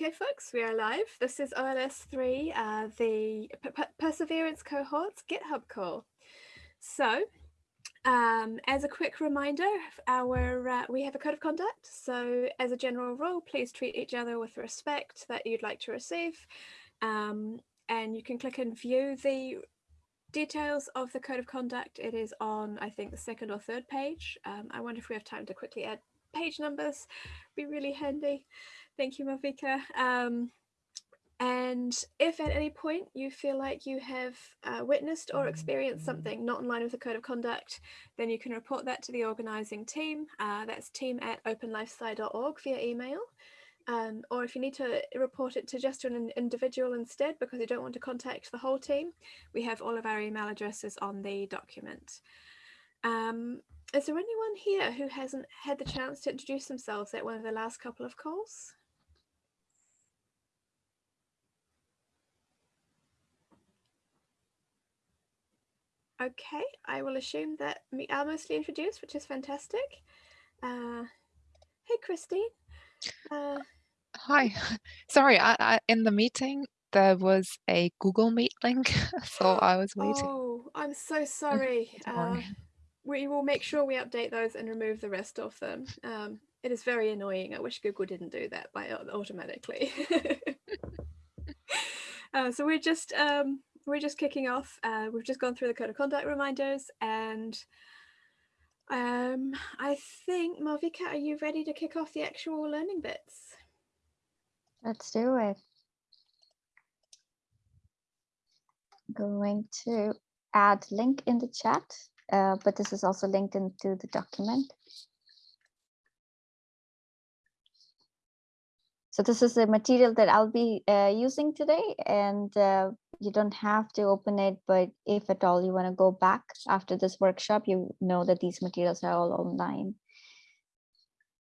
Okay, folks, we are live. This is OLS 3, uh, the P Perseverance Cohorts GitHub call. So, um, as a quick reminder, our uh, we have a code of conduct. So, as a general rule, please treat each other with respect that you'd like to receive. Um, and you can click and view the details of the code of conduct. It is on, I think, the second or third page. Um, I wonder if we have time to quickly add page numbers. Be really handy. Thank you, Malvika. Um, and if at any point you feel like you have uh, witnessed or experienced something not in line with the code of conduct, then you can report that to the organising team. Uh, that's team at openlifesci.org via email. Um, or if you need to report it to just an individual instead because you don't want to contact the whole team, we have all of our email addresses on the document. Um, is there anyone here who hasn't had the chance to introduce themselves at one of the last couple of calls? Okay, I will assume that we are mostly introduced, which is fantastic. Uh, hey, Christine. Uh, Hi, sorry, I, I, in the meeting there was a Google Meet link, so I was waiting. Oh, I'm so sorry. Uh, we will make sure we update those and remove the rest of them. Um, it is very annoying. I wish Google didn't do that by automatically. uh, so we're just um, we're just kicking off. Uh, we've just gone through the code of conduct reminders and um, I think, Malvika, are you ready to kick off the actual learning bits? Let's do it. Going to add link in the chat, uh, but this is also linked into the document. So this is the material that I'll be uh, using today and uh, you don't have to open it, but if at all you want to go back after this workshop, you know that these materials are all online.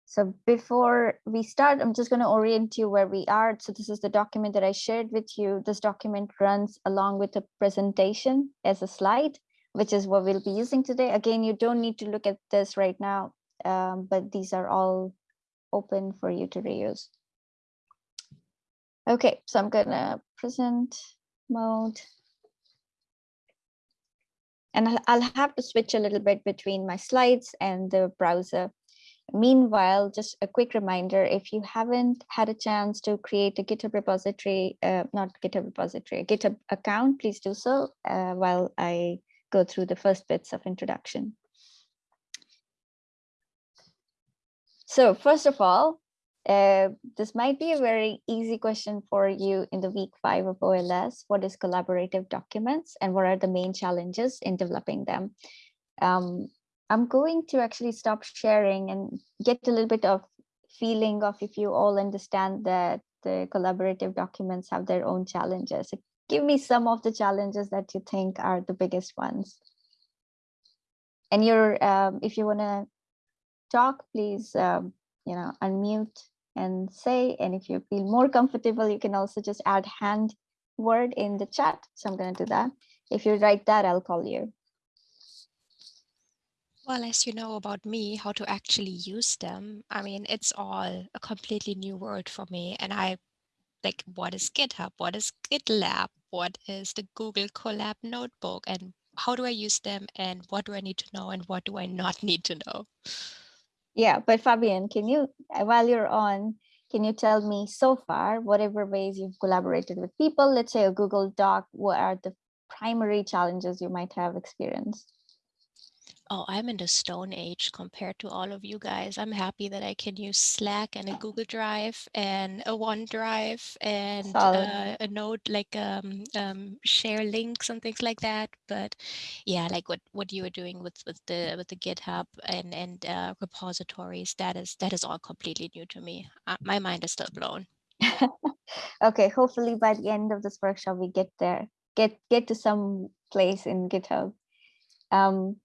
So before we start, I'm just going to orient you where we are. So this is the document that I shared with you. This document runs along with the presentation as a slide, which is what we'll be using today. Again, you don't need to look at this right now, um, but these are all open for you to reuse. Okay, so I'm going to present mode. And I'll have to switch a little bit between my slides and the browser. Meanwhile, just a quick reminder, if you haven't had a chance to create a GitHub repository, uh, not GitHub repository, a GitHub account, please do so uh, while I go through the first bits of introduction. So first of all, uh, this might be a very easy question for you in the week five of OLS. What is collaborative documents and what are the main challenges in developing them? Um, I'm going to actually stop sharing and get a little bit of feeling of if you all understand that the collaborative documents have their own challenges. Give me some of the challenges that you think are the biggest ones. And you're, um, if you want to talk, please, um, you know, unmute and say, and if you feel more comfortable, you can also just add hand word in the chat. So I'm going to do that. If you write that, I'll call you. Well, as you know about me, how to actually use them, I mean, it's all a completely new world for me. And I like, what is GitHub? What is GitLab? What is the Google Colab notebook? And how do I use them? And what do I need to know? And what do I not need to know? Yeah, but Fabian, can you, uh, while you're on, can you tell me so far, whatever ways you've collaborated with people, let's say a Google Doc, what are the primary challenges you might have experienced? Oh, I'm in the stone age compared to all of you guys. I'm happy that I can use Slack and a Google Drive and a OneDrive and uh, a Note like um, um, share links and things like that. But yeah, like what what you were doing with with the with the GitHub and and uh, repositories, that is that is all completely new to me. Uh, my mind is still blown. okay, hopefully by the end of this workshop we get there, get get to some place in GitHub. Um,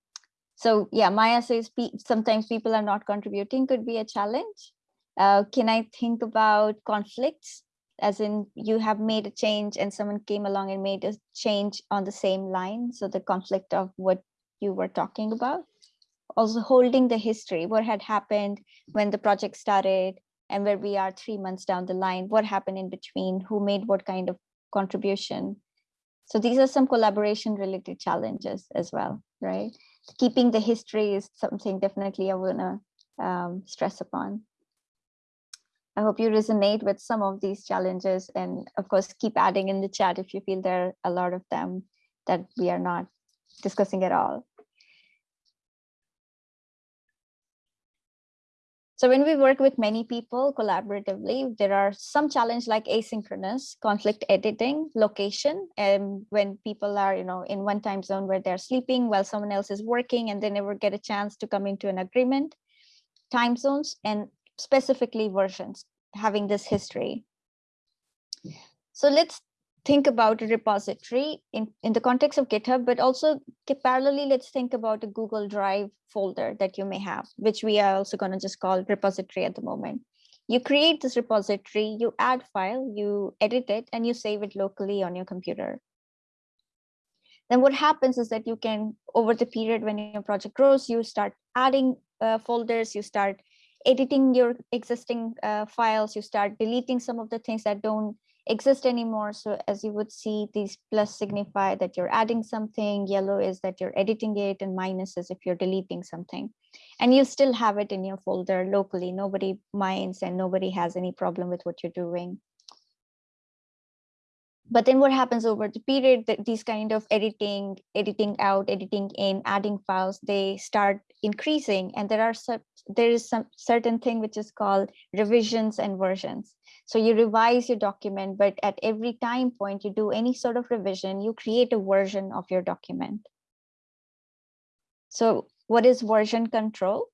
so yeah, Maya says sometimes people are not contributing could be a challenge. Uh, can I think about conflicts as in you have made a change and someone came along and made a change on the same line. So the conflict of what you were talking about. Also holding the history, what had happened when the project started and where we are three months down the line, what happened in between, who made what kind of contribution. So these are some collaboration related challenges as well, right? Keeping the history is something definitely I wanna um, stress upon. I hope you resonate with some of these challenges and of course keep adding in the chat if you feel there are a lot of them that we are not discussing at all. So when we work with many people collaboratively, there are some challenge like asynchronous, conflict editing, location, and when people are, you know, in one time zone where they're sleeping while someone else is working and they never get a chance to come into an agreement, time zones, and specifically versions, having this history. So let's think about a repository in, in the context of GitHub, but also parallelly, let's think about a Google Drive folder that you may have, which we are also going to just call repository at the moment. You create this repository, you add file, you edit it, and you save it locally on your computer. Then what happens is that you can, over the period when your project grows, you start adding uh, folders, you start editing your existing uh, files, you start deleting some of the things that don't exist anymore. So as you would see, these plus signify that you're adding something, yellow is that you're editing it, and minus is if you're deleting something. And you still have it in your folder locally. Nobody minds and nobody has any problem with what you're doing. But then what happens over the period that these kind of editing, editing out, editing in, adding files, they start increasing. And there are there is some certain thing which is called revisions and versions. So you revise your document, but at every time point you do any sort of revision, you create a version of your document. So what is version control?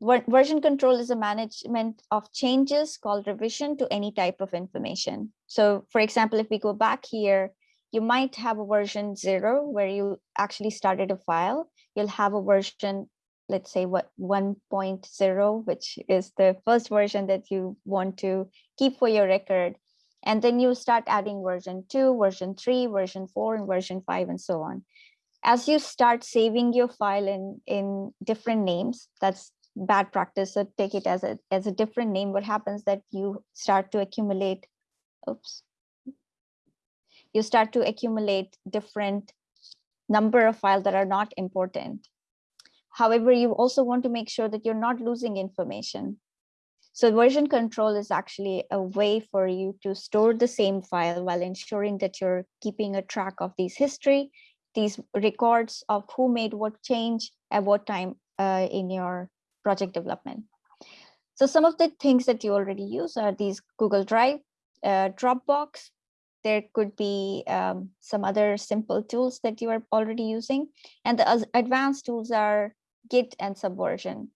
Version control is a management of changes called revision to any type of information. So for example, if we go back here, you might have a version zero where you actually started a file. You'll have a version let's say what 1.0, which is the first version that you want to keep for your record. And then you start adding version two, version three, version four, and version five, and so on. As you start saving your file in, in different names, that's bad practice. So take it as a, as a different name. What happens that you start to accumulate, oops, you start to accumulate different number of files that are not important. However, you also want to make sure that you're not losing information. So version control is actually a way for you to store the same file while ensuring that you're keeping a track of these history, these records of who made what change at what time uh, in your project development. So some of the things that you already use are these Google Drive, uh, Dropbox. There could be um, some other simple tools that you are already using. And the advanced tools are Git and Subversion.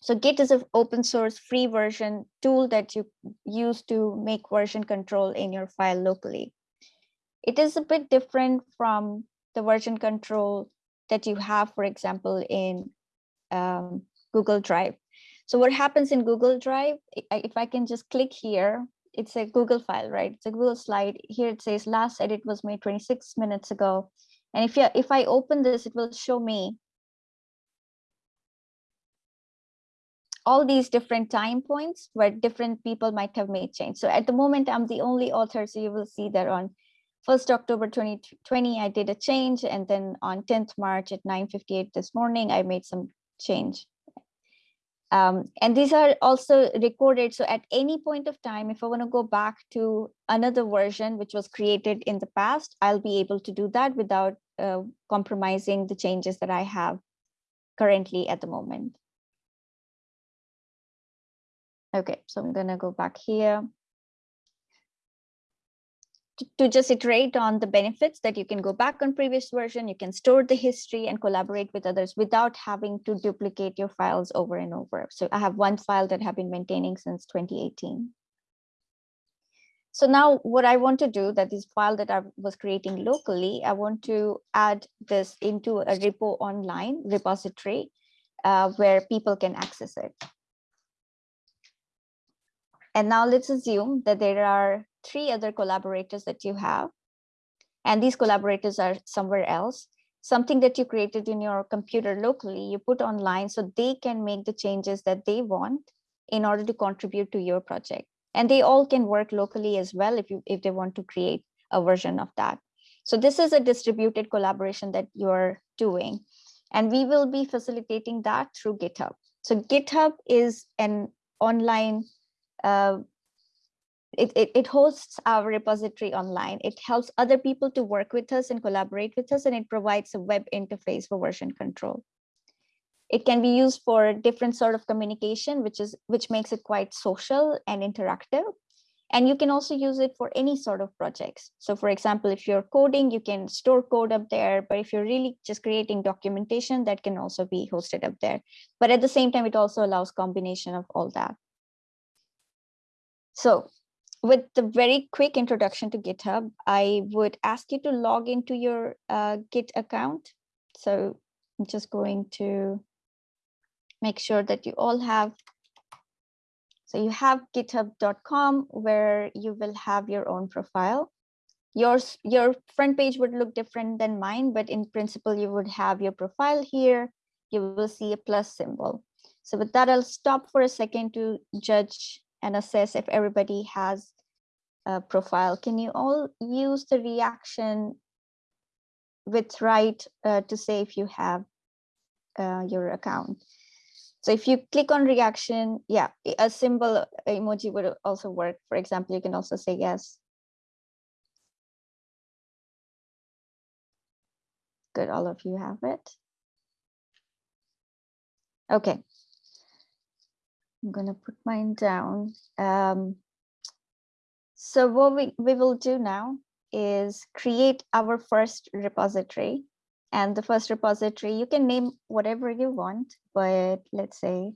So Git is an open source free version tool that you use to make version control in your file locally. It is a bit different from the version control that you have, for example, in um, Google Drive. So what happens in Google Drive, if I can just click here, it's a Google file, right? It's a Google slide. Here it says last edit was made 26 minutes ago. And if, you, if I open this, it will show me all these different time points where different people might have made change. So at the moment, I'm the only author. So you will see that on 1st October 2020, I did a change. And then on 10th March at 9.58 this morning, I made some change. Um, and these are also recorded. So at any point of time, if I want to go back to another version which was created in the past, I'll be able to do that without uh, compromising the changes that I have currently at the moment. Okay, so I'm gonna go back here. To, just iterate on the benefits that you can go back on previous version, you can store the history and collaborate with others without having to duplicate your files over and over. So I have one file that I've been maintaining since 2018. So now what I want to do that this file that I was creating locally, I want to add this into a repo online repository uh, where people can access it. And now let's assume that there are three other collaborators that you have. And these collaborators are somewhere else. Something that you created in your computer locally, you put online so they can make the changes that they want in order to contribute to your project. And they all can work locally as well if you if they want to create a version of that. So this is a distributed collaboration that you're doing. And we will be facilitating that through GitHub. So GitHub is an online, uh, it, it, it hosts our repository online. It helps other people to work with us and collaborate with us, and it provides a web interface for version control. It can be used for different sort of communication, which is which makes it quite social and interactive. And you can also use it for any sort of projects. So for example, if you're coding, you can store code up there, but if you're really just creating documentation, that can also be hosted up there. But at the same time, it also allows combination of all that. So with the very quick introduction to GitHub, I would ask you to log into your uh, Git account. So I'm just going to make sure that you all have. So you have github.com where you will have your own profile. Yours, your front page would look different than mine, but in principle, you would have your profile here. You will see a plus symbol. So with that, I'll stop for a second to judge and assess if everybody has a profile. Can you all use the reaction with right uh, to say if you have uh, your account? So if you click on reaction, yeah, a symbol emoji would also work. For example, you can also say yes. Good, all of you have it. Okay. I'm gonna put mine down. Um, so what we, we will do now is create our first repository. And the first repository, you can name whatever you want, but let's say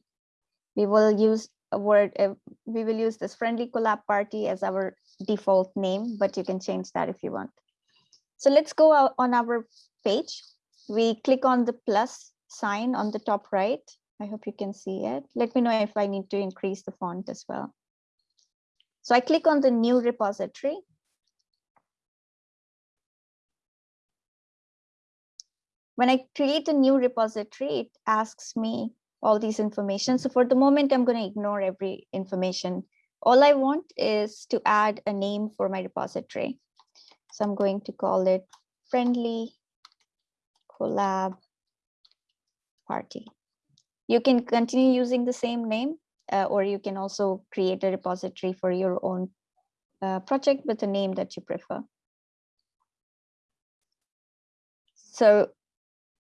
we will use a word, uh, we will use this friendly collab party as our default name, but you can change that if you want. So let's go out on our page. We click on the plus sign on the top right. I hope you can see it. Let me know if I need to increase the font as well. So I click on the new repository When I create a new repository, it asks me all these information. So for the moment, I'm going to ignore every information. All I want is to add a name for my repository. So I'm going to call it friendly collab party. You can continue using the same name, uh, or you can also create a repository for your own uh, project with a name that you prefer. So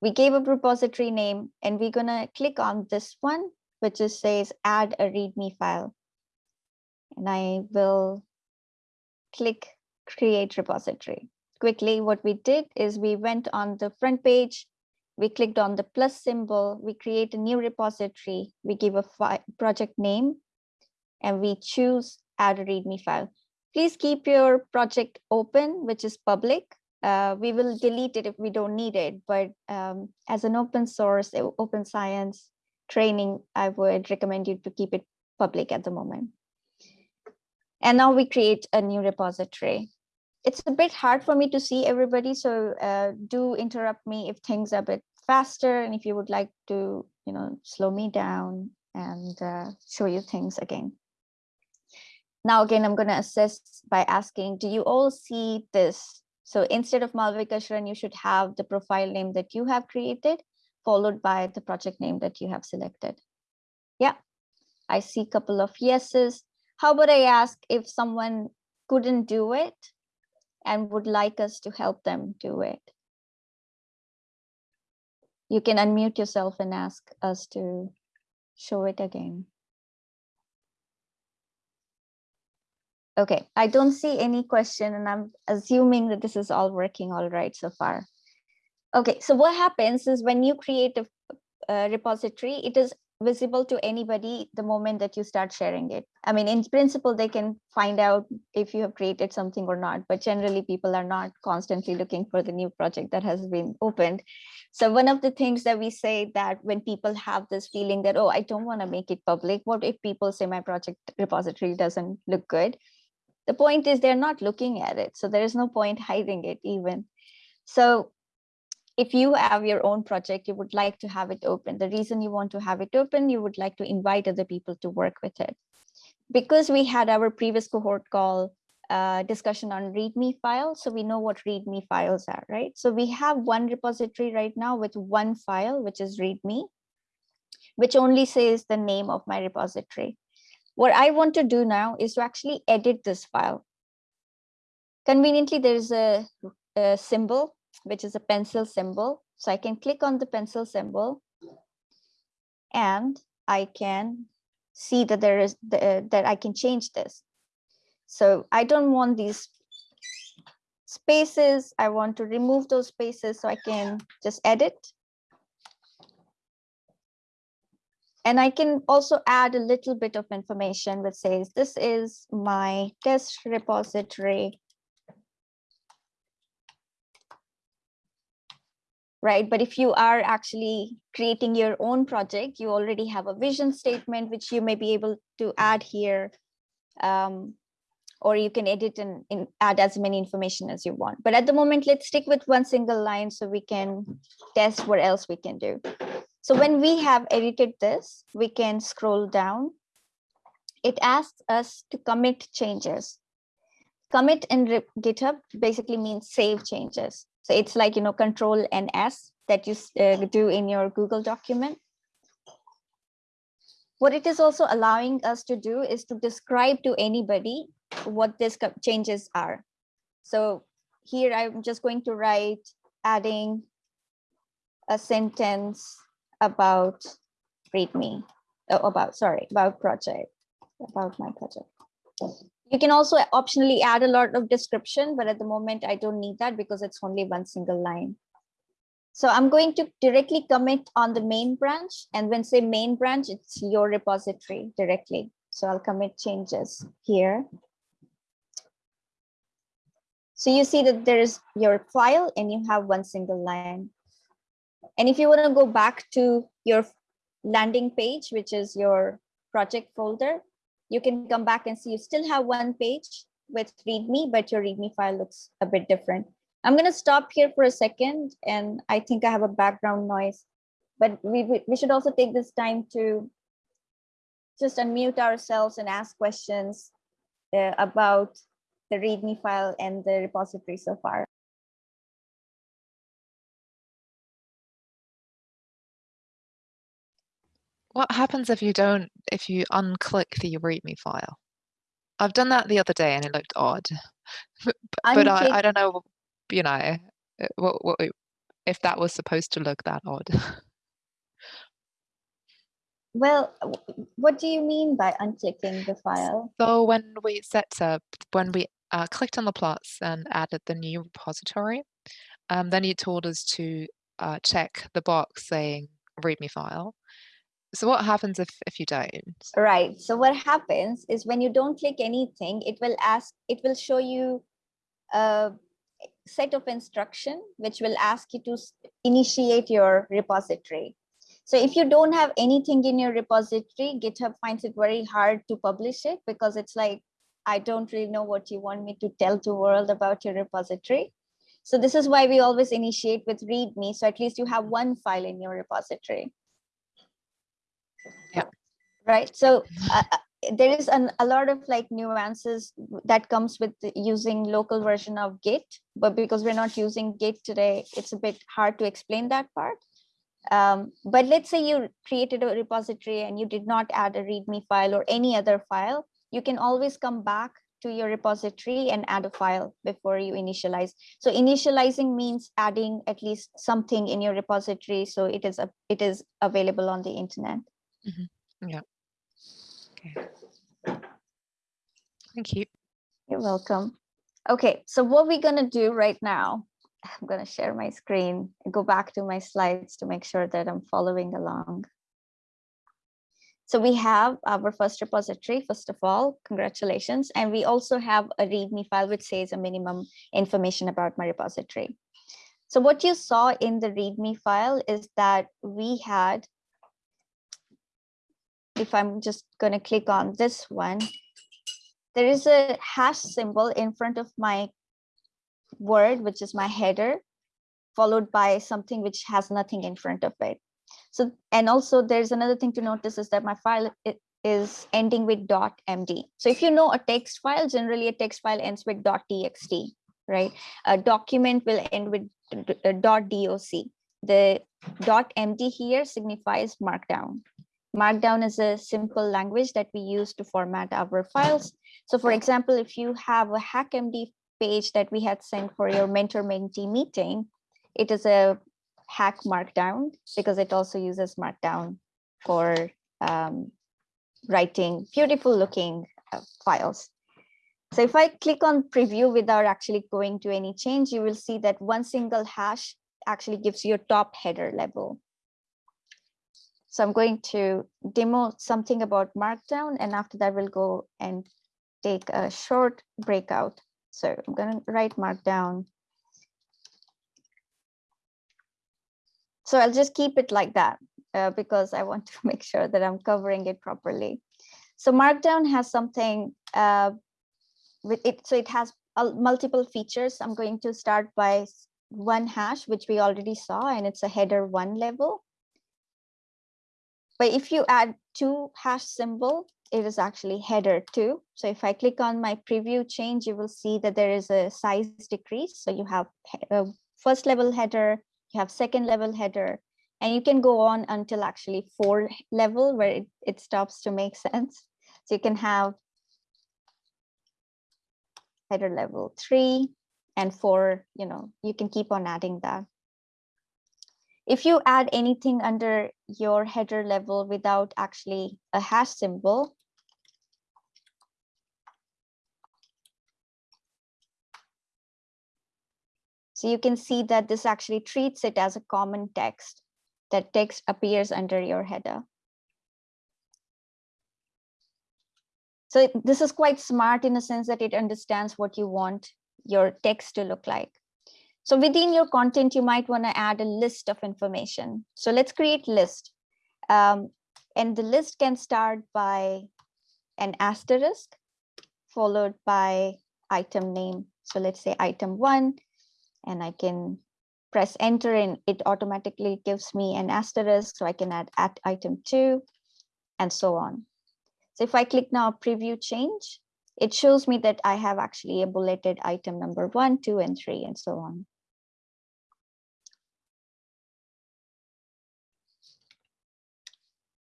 we gave a repository name and we're gonna click on this one, which just says add a README file. And I will click create repository. Quickly, what we did is we went on the front page, we clicked on the plus symbol, we create a new repository, we give a project name, and we choose add a README file. Please keep your project open, which is public, uh, we will delete it if we don't need it. But um, as an open source, open science training, I would recommend you to keep it public at the moment. And now we create a new repository. It's a bit hard for me to see everybody, so uh, do interrupt me if things are a bit faster and if you would like to, you know, slow me down and uh, show you things again. Now, again, I'm going to assist by asking, do you all see this so instead of Malvika Sharan, you should have the profile name that you have created, followed by the project name that you have selected. Yeah, I see a couple of yeses. How about I ask if someone couldn't do it and would like us to help them do it? You can unmute yourself and ask us to show it again. Okay, I don't see any question and I'm assuming that this is all working all right so far. Okay, so what happens is when you create a, a repository, it is visible to anybody the moment that you start sharing it. I mean, in principle, they can find out if you have created something or not, but generally people are not constantly looking for the new project that has been opened. So one of the things that we say that when people have this feeling that, oh, I don't want to make it public, what if people say my project repository doesn't look good? the point is they're not looking at it so there is no point hiding it even so if you have your own project, you would like to have it open. The reason you want to have it open, you would like to invite other people to work with it. Because we had our previous cohort call uh, discussion on README files, so we know what README files are, right? So we have one repository right now with one file, which is README, which only says the name of my repository. What I want to do now is to actually edit this file. Conveniently, there's a, a symbol which is a pencil symbol. So I can click on the pencil symbol and I can see that there is the, uh, that I can change this. So I don't want these spaces. I want to remove those spaces so I can just edit. And I can also add a little bit of information which says this is my test repository right? But if you are actually creating your own project, you already have a vision statement, which you may be able to add here. Um, or you can edit and, and, add as many information as you want. But at the moment, let's stick with one single line so we can test what else we can do. So when we have edited this, we can scroll down. It asks us to commit changes. Commit in GitHub basically means save changes. So it's like, you know, control and S that you uh, do in your Google document. What it is also allowing us to do is to describe to anybody what these changes are. So here I'm just going to write adding a sentence about README, oh, about, sorry, about project, about my project. You can also optionally add a lot of description, but at the moment I don't need that because it's only one single line. So I'm going to directly commit on the main branch and when say main branch, it's your repository directly. So I'll commit changes here. So you see that there is your file and you have one single line. And if you want to go back to your landing page, which is your project folder, you can come back and see you still have one page with readme, but your readme file looks a bit different. I'm going to stop here for a second, and I think I have a background noise, but we, we should also take this time to just unmute ourselves and ask questions uh, about the readme file and the repository so far. What happens if you don't, if you unclick the README file? I've done that the other day and it looked odd, but, but I, I don't know, you know, uh, what, what, if that was supposed to look that odd. Well, what do you mean by unclicking the file? So when we set up, when we uh, clicked on the plots and added the new repository, um, then it told us to uh, check the box saying README file. So what happens if, if you don't? Right. So what happens is when you don't click anything, it will ask, it will show you a set of instruction, which will ask you to initiate your repository. So if you don't have anything in your repository, GitHub finds it very hard to publish it because it's like, I don't really know what you want me to tell the world about your repository. So this is why we always initiate with README. So at least you have one file in your repository. Right. So uh, uh, there is an, a lot of like nuances that comes with using local version of Git, but because we're not using Git today, it's a bit hard to explain that part. Um, but let's say you created a repository and you did not add a README file or any other file, you can always come back to your repository and add a file before you initialize. So initializing means adding at least something in your repository so it is a, it is available on the internet. Mm -hmm. Yeah. Okay. Thank you. You're welcome. Okay, so what we're going to do right now, I'm going to share my screen and go back to my slides to make sure that I'm following along. So we have our first repository, first of all, congratulations. And we also have a README file which says a minimum information about my repository. So what you saw in the README file is that we had if I'm just going to click on this one, there is a hash symbol in front of my word, which is my header. followed by something which has nothing in front of it. So, and also there's another thing to notice is that my file is ending with .md. So if you know a text file, generally a text file ends with .txt, right? A document will end with .doc. The .md here signifies markdown. Markdown is a simple language that we use to format our files. So for example, if you have a HackMD page that we had sent for your mentor-mentee meeting, it is a hack markdown because it also uses markdown for um, writing beautiful looking uh, files. So if I click on preview without actually going to any change, you will see that one single hash actually gives you a top header level. So I'm going to demo something about Markdown, and after that we'll go and take a short breakout. So I'm going to write Markdown. So I'll just keep it like that uh, because I want to make sure that I'm covering it properly. So Markdown has something uh, with it. So it has uh, multiple features. I'm going to start by one hash, which we already saw, and it's a header one level. But if you add two hash symbol, it is actually header two. So if I click on my preview change, you will see that there is a size decrease. So you have a uh, first level header, you have second level header, and you can go on until actually four level where it, it stops to make sense. So you can have header level three and four, you know, you can keep on adding that. If you add anything under your header level without actually a hash symbol, So you can see that this actually treats it as a common text that text appears under your header. So this is quite smart in the sense that it understands what you want your text to look like. So within your content, you might want to add a list of information. So let's create list. Um, and the list can start by an asterisk followed by item name. So let's say item one, and I can press enter and it automatically gives me an asterisk. So I can add at item two and so on. So if I click now preview change, it shows me that I have actually a bulleted item number one, two, and three, and so on.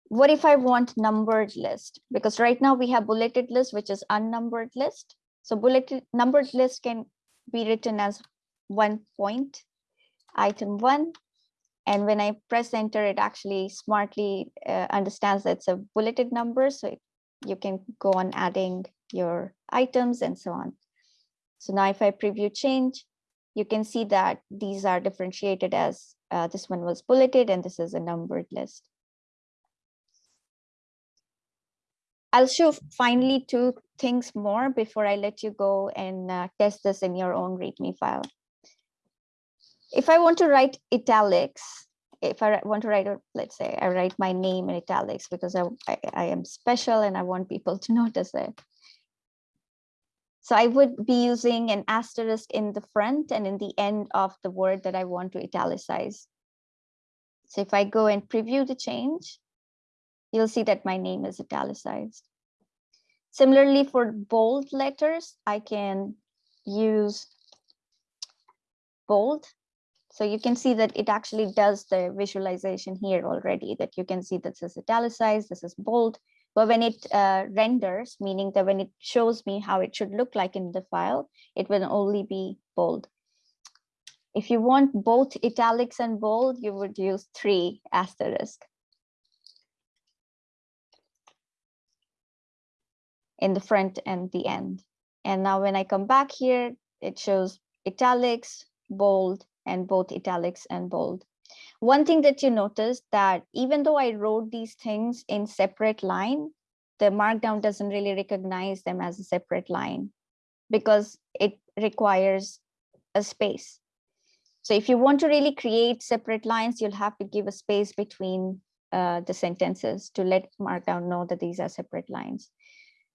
What if I want numbered list? Because right now we have bulleted list, which is unnumbered list. So bulleted numbered list can be written as one point item one. And when I press enter, it actually smartly uh, understands that it's a bulleted number. So it, you can go on adding your items and so on. So now if I preview change, you can see that these are differentiated as uh, this one was bulleted and this is a numbered list. I'll show finally two things more before I let you go and uh, test this in your own README file if I want to write italics, if I want to write, let's say I write my name in italics because I, I, I, am special and I want people to notice it. So I would be using an asterisk in the front and in the end of the word that I want to italicize. So if I go and preview the change, you'll see that my name is italicized. Similarly, for bold letters, I can use bold so you can see that it actually does the visualization here already that you can see this is italicized, this is bold. But when it uh, renders, meaning that when it shows me how it should look like in the file, it will only be bold. If you want both italics and bold, you would use three asterisk. In the front and the end. And now when I come back here, it shows italics, bold, and both italics and bold. One thing that you notice that even though I wrote these things in separate line, the markdown doesn't really recognize them as a separate line because it requires a space. So if you want to really create separate lines, you'll have to give a space between uh, the sentences to let Markdown know that these are separate lines.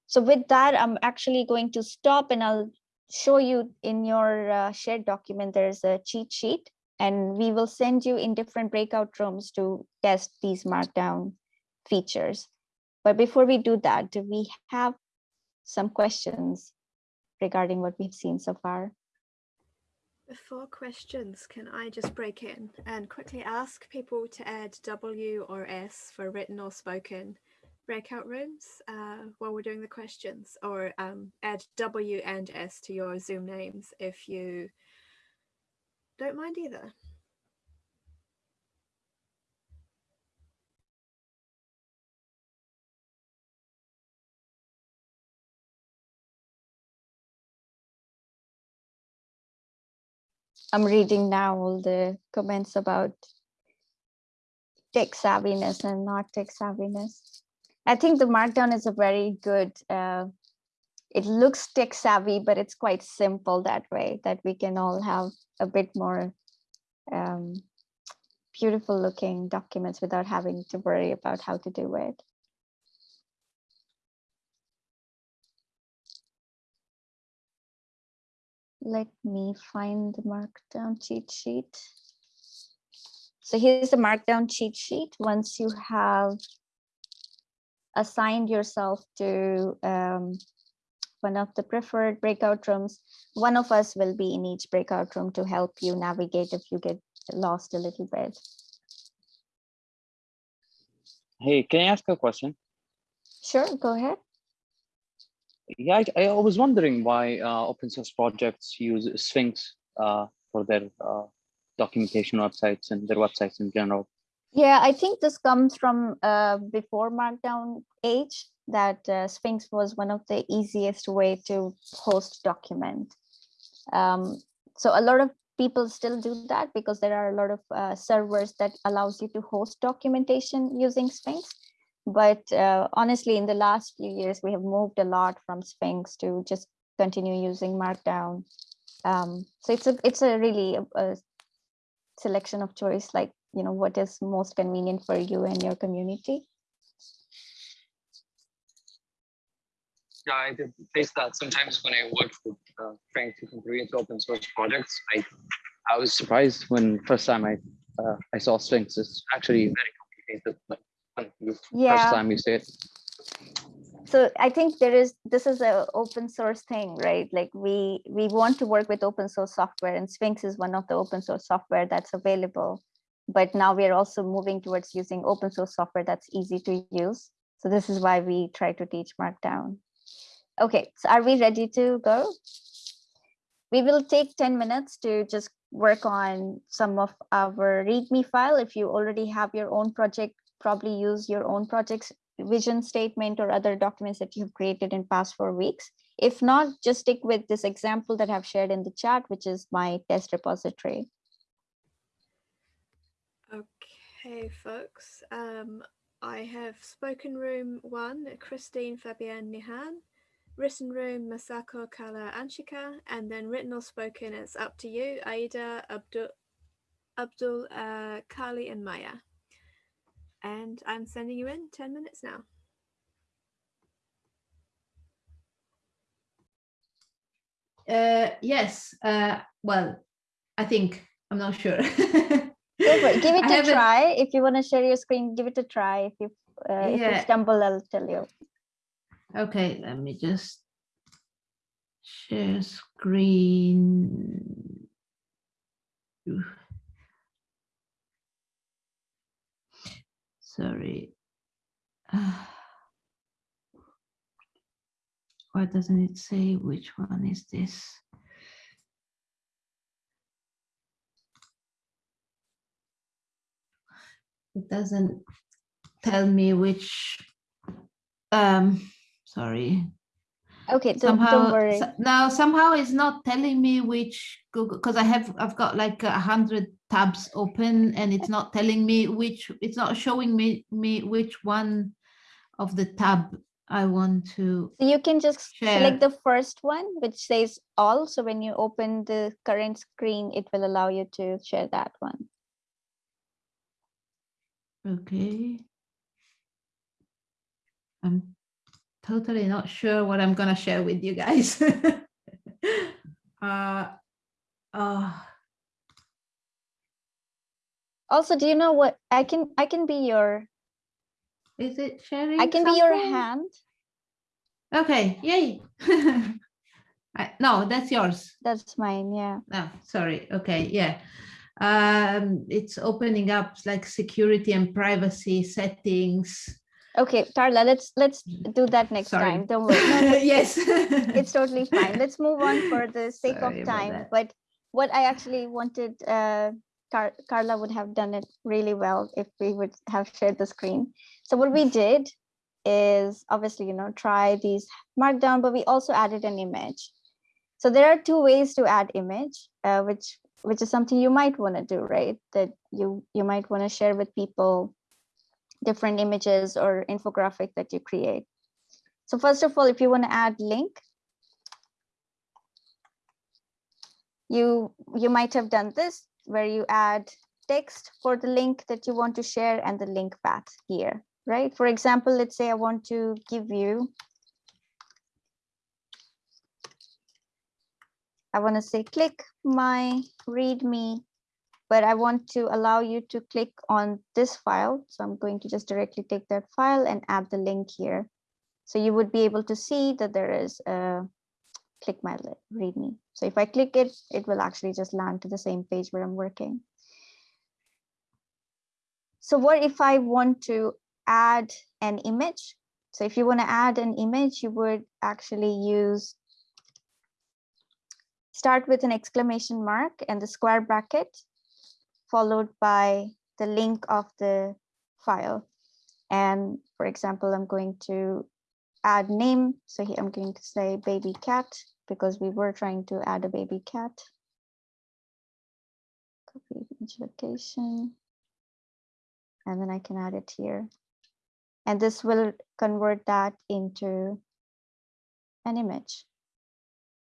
So with that, I'm actually going to stop and I'll show you in your uh, shared document, there's a cheat sheet and we will send you in different breakout rooms to test these markdown features. But before we do that, do we have some questions regarding what we've seen so far? Before questions, can I just break in and quickly ask people to add W or S for written or spoken breakout rooms uh, while we're doing the questions or um, add W and S to your Zoom names if you don't mind either. I'm reading now all the comments about tech savviness and not tech savviness. I think the Markdown is a very good, uh, it looks tech savvy, but it's quite simple that way, that we can all have a bit more um, beautiful looking documents without having to worry about how to do it. Let me find the Markdown cheat sheet. So here's the Markdown cheat sheet. Once you have assigned yourself to um, one of the preferred breakout rooms, one of us will be in each breakout room to help you navigate if you get lost a little bit. Hey, can I ask a question? Sure, go ahead. Yeah, I, I was wondering why uh, open source projects use Sphinx uh, for their uh, documentation websites and their websites in general. Yeah, I think this comes from uh, before Markdown age that uh, Sphinx was one of the easiest way to host document. Um, so a lot of people still do that because there are a lot of uh, servers that allows you to host documentation using Sphinx. But uh, honestly, in the last few years, we have moved a lot from Sphinx to just continue using Markdown. Um, so it's a it's a really a, a selection of choice, like you know what is most convenient for you and your community. Yeah, I did face that sometimes when I worked with uh, trying to contribute to open source projects. I I was surprised when first time I uh, I saw Sphinx. It's actually very complicated. Like yeah. first time you see it so i think there is this is an open source thing right like we we want to work with open source software and sphinx is one of the open source software that's available but now we are also moving towards using open source software that's easy to use so this is why we try to teach markdown okay so are we ready to go we will take 10 minutes to just work on some of our readme file if you already have your own project probably use your own project's vision statement or other documents that you've created in past four weeks. If not, just stick with this example that I've shared in the chat, which is my test repository. Okay, folks. Um, I have spoken room one, Christine, Fabienne, Nihan, written room, Masako, Kala, Anshika, and then written or spoken, it's up to you, Aida, Abdul, Abdul uh, Kali, and Maya and I'm sending you in 10 minutes now. Uh, yes, uh, well, I think, I'm not sure. Give it a try. If you want to share your screen, give it a try. If you, uh, yeah. if you stumble, I'll tell you. Okay, let me just share screen. sorry. why doesn't it say which one is this? It doesn't tell me which, um, sorry. Okay, don't, somehow, don't worry. now somehow it's not telling me which Google, because I have, I've got like a hundred tabs open and it's not telling me which, it's not showing me, me which one of the tab I want to So you can just share. select the first one, which says all. So when you open the current screen, it will allow you to share that one. Okay. I'm totally not sure what I'm gonna share with you guys. uh, uh, Also, do you know what I can I can be your is it sharing? I can something? be your hand. Okay, yay. I, no, that's yours. That's mine, yeah. No, sorry. Okay, yeah. Um, it's opening up like security and privacy settings. Okay, Carla, let's let's do that next sorry. time. Don't worry. No, yes. it's totally fine. Let's move on for the sake sorry of time. But what I actually wanted uh, Car Carla would have done it really well if we would have shared the screen. So what we did is obviously, you know, try these markdown, but we also added an image. So there are two ways to add image, uh, which which is something you might want to do, right? That you you might want to share with people different images or infographic that you create. So first of all, if you want to add link, you you might have done this where you add text for the link that you want to share and the link path here, right? For example, let's say I want to give you, I want to say click my readme, but I want to allow you to click on this file. So I'm going to just directly take that file and add the link here. So you would be able to see that there is a click my readme. So if I click it, it will actually just land to the same page where I'm working. So what if I want to add an image? So if you want to add an image, you would actually use start with an exclamation mark and the square bracket, followed by the link of the file. And for example, I'm going to add name. So here I'm going to say baby cat because we were trying to add a baby cat. Copy image location. And then I can add it here. And this will convert that into an image,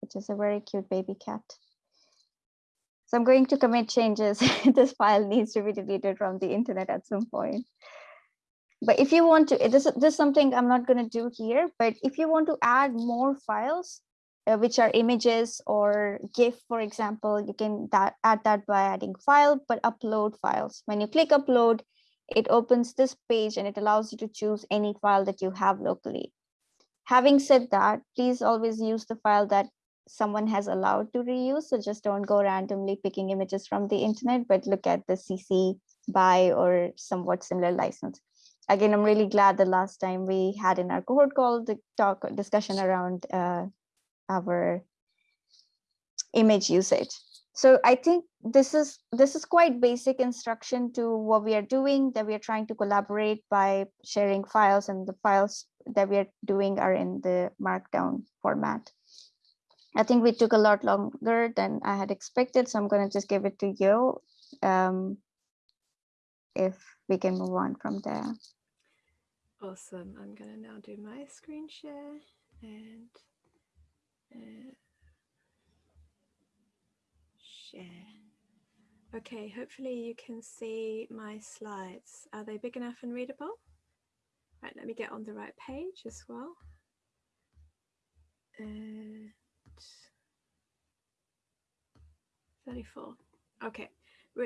which is a very cute baby cat. So I'm going to commit changes. this file needs to be deleted from the internet at some point. But if you want to, this, this is something I'm not going to do here, but if you want to add more files, uh, which are images or GIF, for example, you can that, add that by adding file, but upload files. When you click upload, it opens this page and it allows you to choose any file that you have locally. Having said that, please always use the file that someone has allowed to reuse. So just don't go randomly picking images from the internet, but look at the CC BY or somewhat similar license. Again, I'm really glad the last time we had in our cohort call the talk discussion around uh, our image usage. So I think this is this is quite basic instruction to what we are doing that we are trying to collaborate by sharing files and the files that we are doing are in the markdown format. I think we took a lot longer than I had expected, so I'm going to just give it to you um, if we can move on from there. Awesome. I'm going to now do my screen share and share. Okay, hopefully you can see my slides. Are they big enough and readable? Right, let me get on the right page as well. And 34. Okay,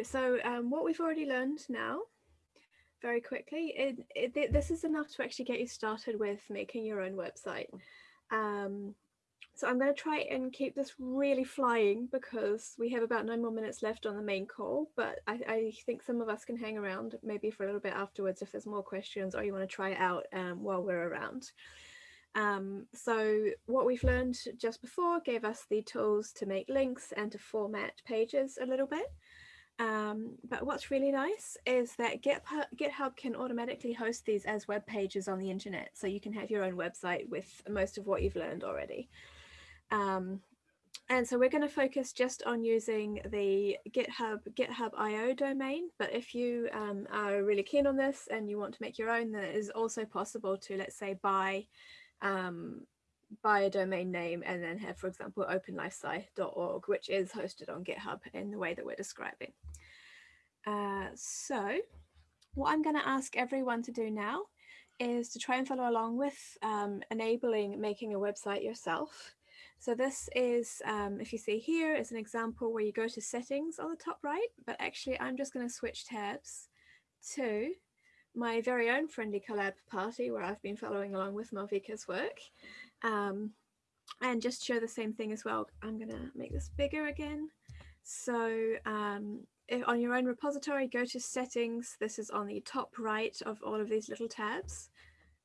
so um, what we've already learned now, very quickly, it, it, this is enough to actually get you started with making your own website. Um, so I'm going to try and keep this really flying because we have about nine more minutes left on the main call, but I, I, think some of us can hang around maybe for a little bit afterwards if there's more questions or you want to try it out um, while we're around. Um, so what we've learned just before gave us the tools to make links and to format pages a little bit. Um, but what's really nice is that GitHub, can automatically host these as web pages on the internet. So you can have your own website with most of what you've learned already. Um, and so we're going to focus just on using the GitHub GitHub IO domain. But if you um, are really keen on this and you want to make your own, then it is also possible to, let's say, buy um, buy a domain name and then have, for example, openlifesci.org, which is hosted on GitHub in the way that we're describing. Uh, so what I'm going to ask everyone to do now is to try and follow along with um, enabling making a website yourself. So this is, um, if you see here, is an example where you go to settings on the top right, but actually I'm just going to switch tabs to my very own friendly collab party where I've been following along with Malvika's work um, and just show the same thing as well. I'm going to make this bigger again. So um, on your own repository, go to settings. This is on the top right of all of these little tabs.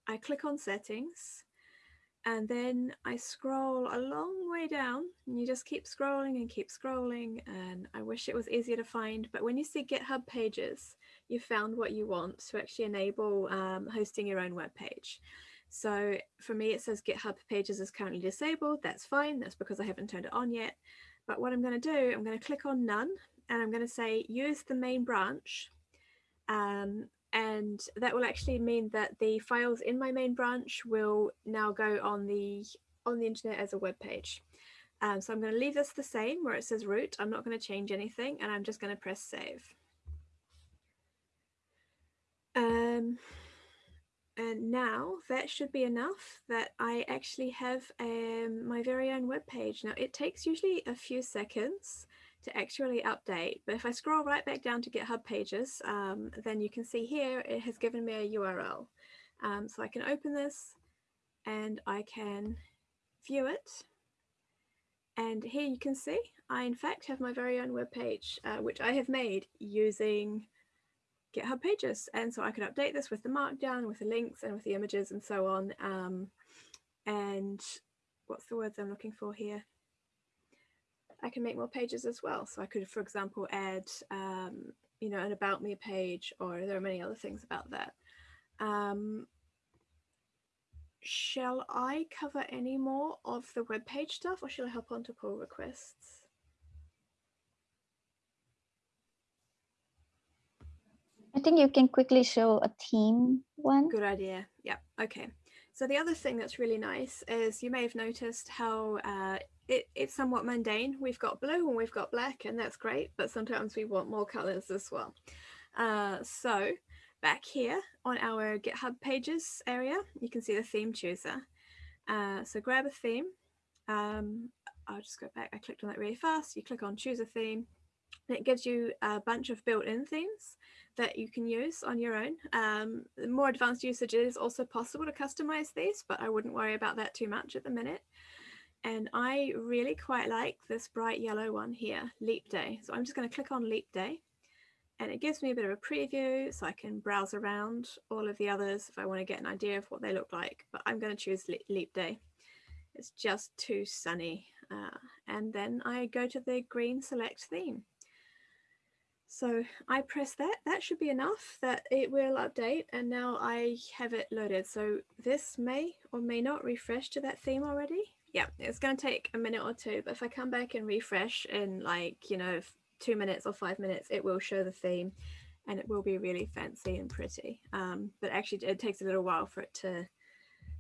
I click on settings and then I scroll a long way down and you just keep scrolling and keep scrolling and I wish it was easier to find but when you see GitHub pages you found what you want to actually enable um, hosting your own web page. So for me it says GitHub pages is currently disabled that's fine that's because I haven't turned it on yet but what I'm going to do I'm going to click on none and I'm going to say use the main branch um, and that will actually mean that the files in my main branch will now go on the on the internet as a web page. Um, so I'm going to leave this the same where it says root. I'm not going to change anything and I'm just going to press save. Um, and now that should be enough that I actually have um, my very own web page. Now it takes usually a few seconds to actually update. But if I scroll right back down to GitHub pages, um, then you can see here it has given me a URL. Um, so I can open this and I can view it. And here you can see I in fact have my very own web page, uh, which I have made using GitHub pages. And so I can update this with the markdown, with the links and with the images and so on. Um, and what's the words I'm looking for here? I can make more pages as well. So I could, for example, add, um, you know, an about me page, or there are many other things about that. Um, shall I cover any more of the web page stuff or shall I hop on to pull requests? I think you can quickly show a team one. Good idea. Yeah. Okay. So the other thing that's really nice is you may have noticed how uh, it, it's somewhat mundane. We've got blue and we've got black and that's great, but sometimes we want more colors as well. Uh, so back here on our GitHub pages area, you can see the theme chooser. Uh, so grab a theme. Um, I'll just go back. I clicked on that really fast. You click on choose a theme. And it gives you a bunch of built-in themes that you can use on your own. Um, more advanced usage is also possible to customize these, but I wouldn't worry about that too much at the minute. And I really quite like this bright yellow one here, Leap Day. So I'm just going to click on Leap Day and it gives me a bit of a preview so I can browse around all of the others if I want to get an idea of what they look like. But I'm going to choose Leap Day. It's just too sunny. Uh, and then I go to the green select theme. So I press that, that should be enough that it will update and now I have it loaded. So this may or may not refresh to that theme already yeah, it's going to take a minute or two, but if I come back and refresh in like, you know, two minutes or five minutes, it will show the theme and it will be really fancy and pretty. Um, but actually it takes a little while for it to,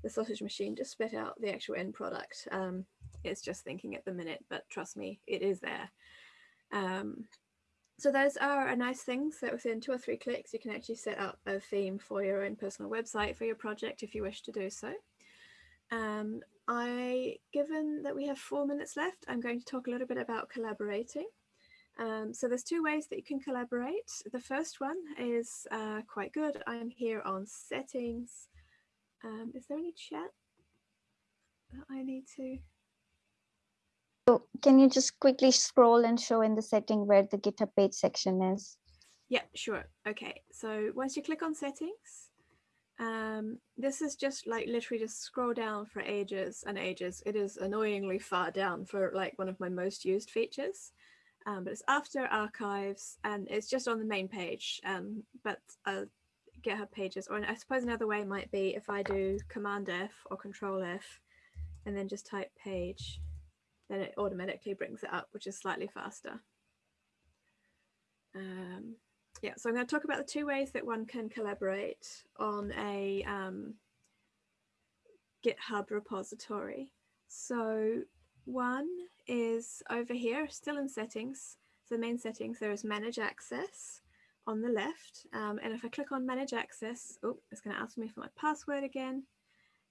the sausage machine to spit out the actual end product. Um, it's just thinking at the minute, but trust me, it is there. Um, so those are nice things that within two or three clicks, you can actually set up a theme for your own personal website for your project if you wish to do so. Um, I, given that we have four minutes left, I'm going to talk a little bit about collaborating. Um, so there's two ways that you can collaborate. The first one is uh, quite good. I'm here on settings. Um, is there any chat that I need to? So can you just quickly scroll and show in the setting where the GitHub page section is? Yeah, sure. Okay, so once you click on settings, um, this is just like literally just scroll down for ages and ages. It is annoyingly far down for like one of my most used features. Um, but it's after archives and it's just on the main page. Um, but uh, GitHub pages, or I suppose another way might be if I do Command F or Control F and then just type page, then it automatically brings it up, which is slightly faster. Um, yeah, so I'm going to talk about the two ways that one can collaborate on a um, GitHub repository. So one is over here, still in settings. So the main settings, there is manage access on the left. Um, and if I click on manage access, oh, it's going to ask me for my password again.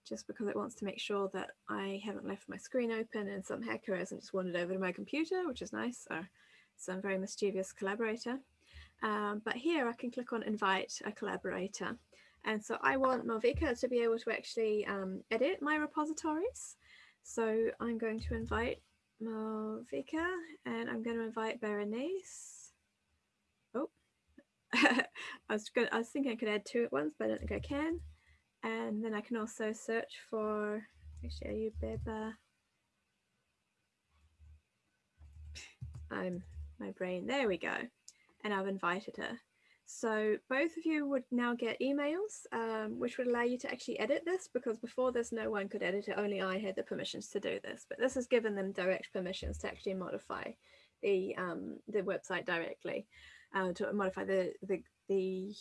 just because it wants to make sure that I haven't left my screen open and some hacker hasn't just wandered over to my computer, which is nice, or some very mischievous collaborator. Um, but here I can click on invite a collaborator. And so I want Malvika to be able to actually um, edit my repositories. So I'm going to invite Malvika and I'm going to invite Berenice. Oh, I was going I was thinking I could add two at once, but I don't think I can. And then I can also search for, actually, are you Beba? I'm my brain, there we go. And I've invited her. So both of you would now get emails, um, which would allow you to actually edit this because before this, no one could edit it. Only I had the permissions to do this, but this has given them direct permissions to actually modify the um, the website directly, uh, to modify the, the, the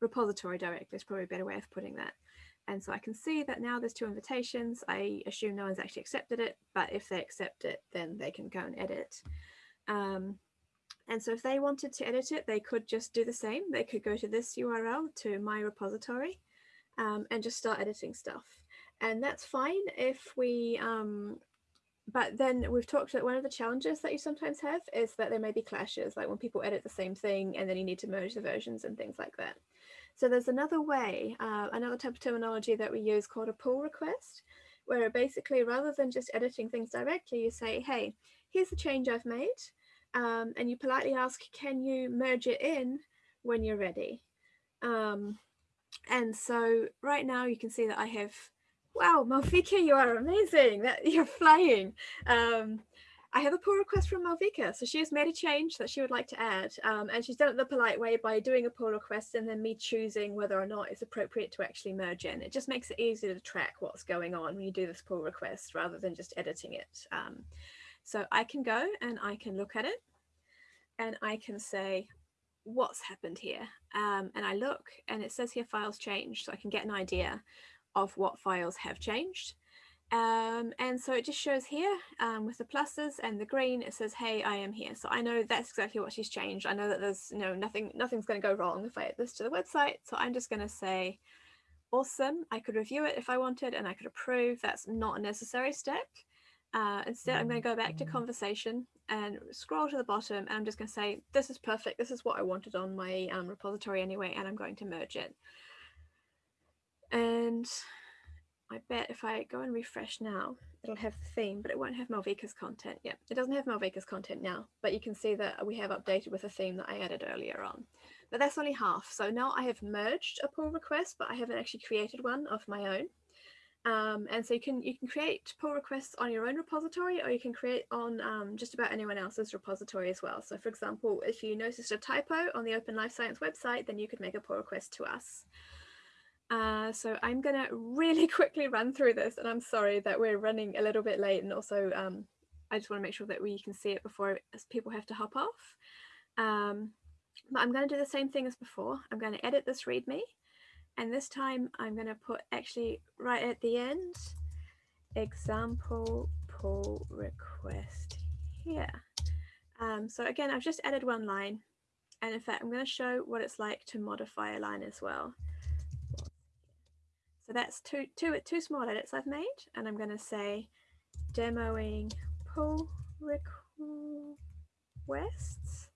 repository directly is probably a better way of putting that. And so I can see that now there's two invitations. I assume no one's actually accepted it, but if they accept it, then they can go and edit. Um, and so if they wanted to edit it, they could just do the same. They could go to this URL to my repository um, and just start editing stuff. And that's fine if we, um, but then we've talked that one of the challenges that you sometimes have is that there may be clashes, like when people edit the same thing and then you need to merge the versions and things like that. So there's another way, uh, another type of terminology that we use called a pull request, where basically rather than just editing things directly, you say, hey, here's the change I've made um, and you politely ask, can you merge it in when you're ready? Um, and so right now you can see that I have, wow, Malvika, you are amazing, that you're flying. Um, I have a pull request from Malvika. So she has made a change that she would like to add. Um, and she's done it the polite way by doing a pull request and then me choosing whether or not it's appropriate to actually merge in. It just makes it easier to track what's going on when you do this pull request rather than just editing it. Um, so I can go and I can look at it and I can say, what's happened here? Um, and I look and it says here files changed. So I can get an idea of what files have changed. Um, and so it just shows here um, with the pluses and the green, it says, hey, I am here. So I know that's exactly what she's changed. I know that there's you know nothing, nothing's going to go wrong if I add this to the website. So I'm just going to say, awesome. I could review it if I wanted and I could approve. That's not a necessary step. Uh, instead, I'm going to go back to conversation and scroll to the bottom. And I'm just going to say, this is perfect. This is what I wanted on my um, repository anyway, and I'm going to merge it. And I bet if I go and refresh now, it'll have the theme, but it won't have Malvika's content. Yeah, it doesn't have Malvika's content now, but you can see that we have updated with a theme that I added earlier on. But that's only half. So now I have merged a pull request, but I haven't actually created one of my own. Um, and so you can you can create pull requests on your own repository or you can create on um, just about anyone else's repository as well. So for example, if you noticed a typo on the Open Life Science website, then you could make a pull request to us. Uh, so I'm going to really quickly run through this and I'm sorry that we're running a little bit late and also um, I just want to make sure that we can see it before people have to hop off. Um, but I'm going to do the same thing as before. I'm going to edit this README and this time I'm going to put actually right at the end, example pull request here. Um, so again, I've just added one line. And in fact, I'm going to show what it's like to modify a line as well. So that's two, two, two small edits I've made. And I'm going to say demoing pull requests.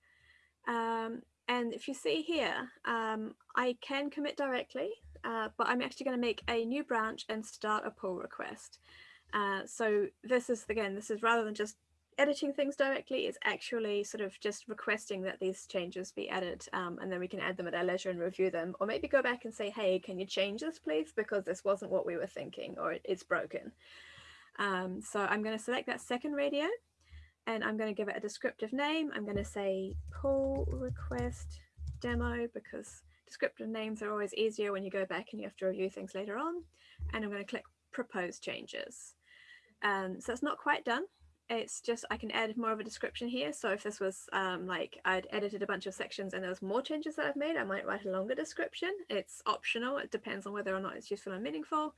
Um, and if you see here, um, I can commit directly, uh, but I'm actually going to make a new branch and start a pull request. Uh, so this is, again, this is rather than just editing things directly, it's actually sort of just requesting that these changes be added um, and then we can add them at our leisure and review them or maybe go back and say, hey, can you change this please? Because this wasn't what we were thinking or it's broken. Um, so I'm going to select that second radio and I'm going to give it a descriptive name. I'm going to say pull request demo because descriptive names are always easier when you go back and you have to review things later on. And I'm going to click propose changes. Um, so it's not quite done. It's just I can add more of a description here. So if this was um, like I'd edited a bunch of sections and there was more changes that I've made, I might write a longer description. It's optional. It depends on whether or not it's useful and meaningful.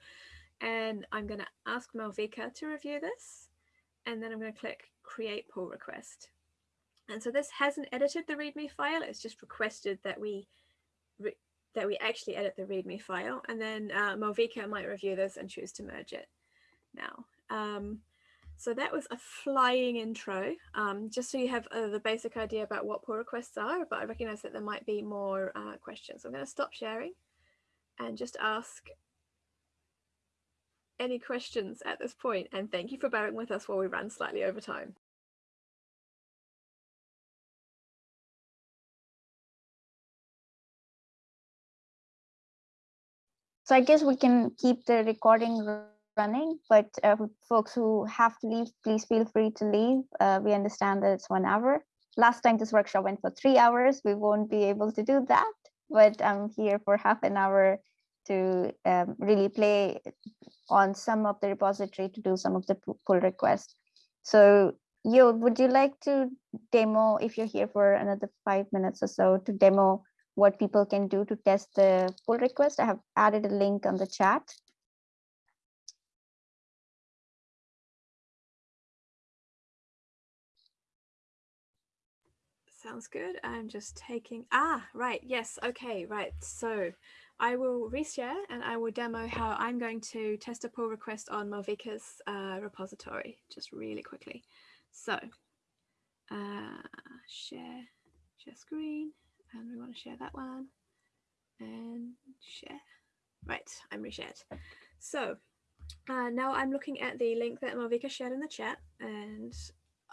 And I'm going to ask Malvika to review this. And then I'm going to click create pull request. And so this hasn't edited the README file, it's just requested that we that we actually edit the README file and then uh, might review this and choose to merge it now. Um, so that was a flying intro, um, just so you have uh, the basic idea about what pull requests are, but I recognize that there might be more uh, questions. So I'm going to stop sharing and just ask any questions at this point, and thank you for bearing with us while we run slightly over time. So I guess we can keep the recording running, but uh, folks who have to leave, please feel free to leave. Uh, we understand that it's one hour. Last time this workshop went for three hours. We won't be able to do that, but I'm here for half an hour to um, really play on some of the repository to do some of the pull requests. So Yo, would you like to demo, if you're here for another five minutes or so, to demo what people can do to test the pull request. I have added a link on the chat. Sounds good. I'm just taking, ah, right, yes, okay, right. So I will reshare and I will demo how I'm going to test a pull request on Malvika's uh, repository, just really quickly. So uh, share, share screen and we want to share that one and share. Right, I'm reshared. So uh, now I'm looking at the link that Malvika shared in the chat and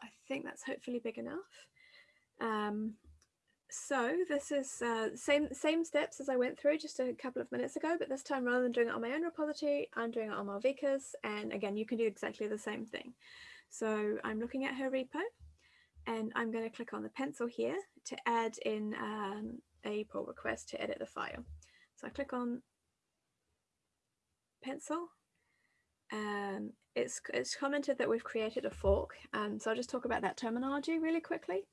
I think that's hopefully big enough. Um, so this is uh, same same steps as I went through just a couple of minutes ago, but this time rather than doing it on my own repository, I'm doing it on Malvika's. And again, you can do exactly the same thing. So I'm looking at her repo and I'm going to click on the pencil here to add in um, a pull request to edit the file. So I click on pencil. Um, it's, it's commented that we've created a fork. Um, so I'll just talk about that terminology really quickly.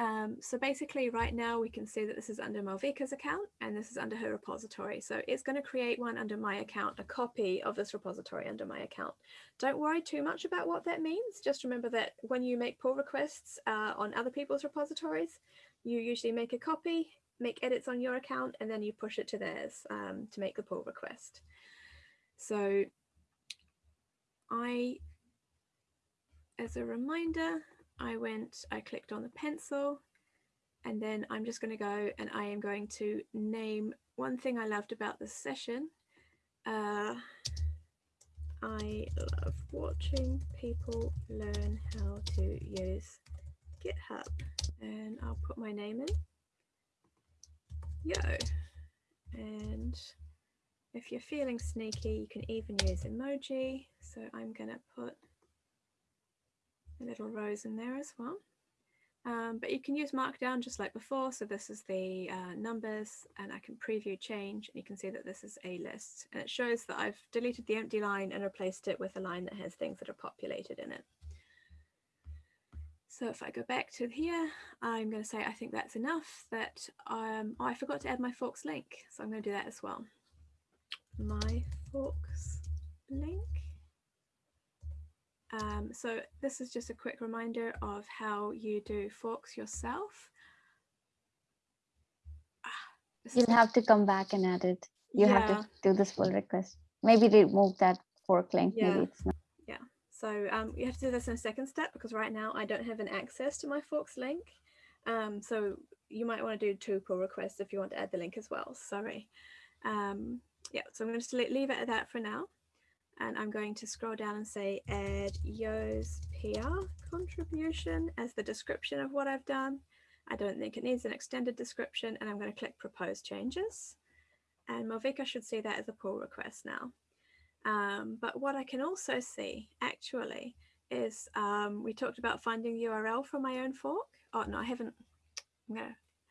Um, so basically right now we can see that this is under Malvika's account and this is under her repository. So it's going to create one under my account, a copy of this repository under my account. Don't worry too much about what that means. Just remember that when you make pull requests uh, on other people's repositories, you usually make a copy, make edits on your account, and then you push it to theirs um, to make the pull request. So I, as a reminder, I went, I clicked on the pencil and then I'm just going to go and I am going to name one thing I loved about this session. Uh, I love watching people learn how to use GitHub and I'll put my name in. Yo. And if you're feeling sneaky, you can even use emoji. So I'm going to put a little rose in there as well. Um, but you can use Markdown just like before. So this is the uh, numbers and I can preview change and you can see that this is a list and it shows that I've deleted the empty line and replaced it with a line that has things that are populated in it. So if I go back to here, I'm going to say I think that's enough that um, oh, I forgot to add my forks link. So I'm going to do that as well. My forks link. Um, so this is just a quick reminder of how you do forks yourself. Ah, You'll have to come back and add it. You yeah. have to do this pull request. Maybe remove that fork link. Yeah. Maybe it's not. Yeah. So um, you have to do this in a second step because right now I don't have an access to my forks link. Um, so you might want to do two pull requests if you want to add the link as well. Sorry. Um, yeah, so I'm going to leave it at that for now and I'm going to scroll down and say add Yo's PR contribution as the description of what I've done. I don't think it needs an extended description and I'm going to click propose changes and Malvika should see that as a pull request now. Um, but what I can also see actually is um, we talked about finding the URL for my own fork. Oh no, I haven't. No,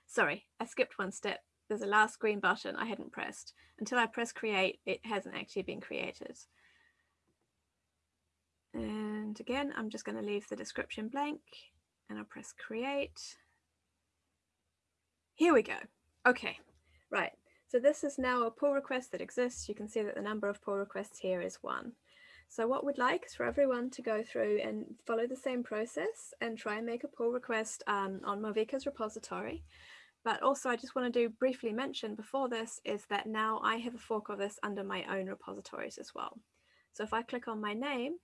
sorry, I skipped one step. There's a last green button I hadn't pressed. Until I press create, it hasn't actually been created. And again, I'm just going to leave the description blank and I'll press create. Here we go. Okay, right. So this is now a pull request that exists. You can see that the number of pull requests here is one. So what we'd like is for everyone to go through and follow the same process and try and make a pull request um, on Malvika's repository. but also I just want to do briefly mention before this is that now I have a fork of this under my own repositories as well. So if I click on my name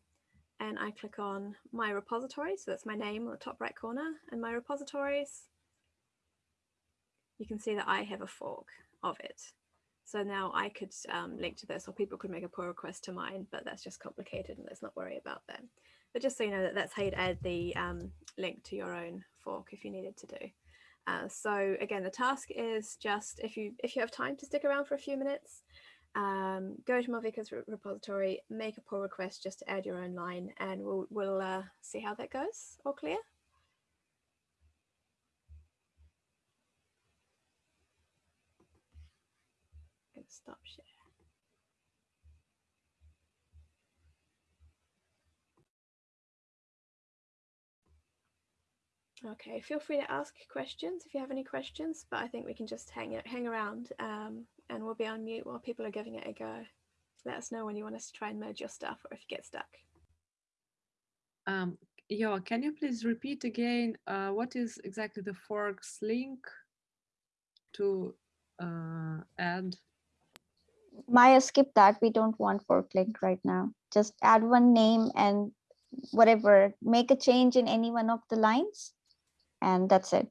and I click on my repository, so that's my name on the top right corner and my repositories, you can see that I have a fork of it. So now I could um, link to this or people could make a pull request to mine, but that's just complicated and let's not worry about that. But just so you know that that's how you'd add the um, link to your own fork if you needed to do. Uh, so again, the task is just if you if you have time to stick around for a few minutes, um, go to Malvika's repository, make a pull request just to add your own line, and we'll we'll uh, see how that goes. All clear? Stop share. Okay, feel free to ask questions if you have any questions, but I think we can just hang hang around um, and we'll be on mute while people are giving it a go. Let us know when you want us to try and merge your stuff or if you get stuck. Um, yeah, can you please repeat again uh, what is exactly the forks link to uh, add? Maya, skip that. We don't want fork link right now. Just add one name and whatever, make a change in any one of the lines and that's it.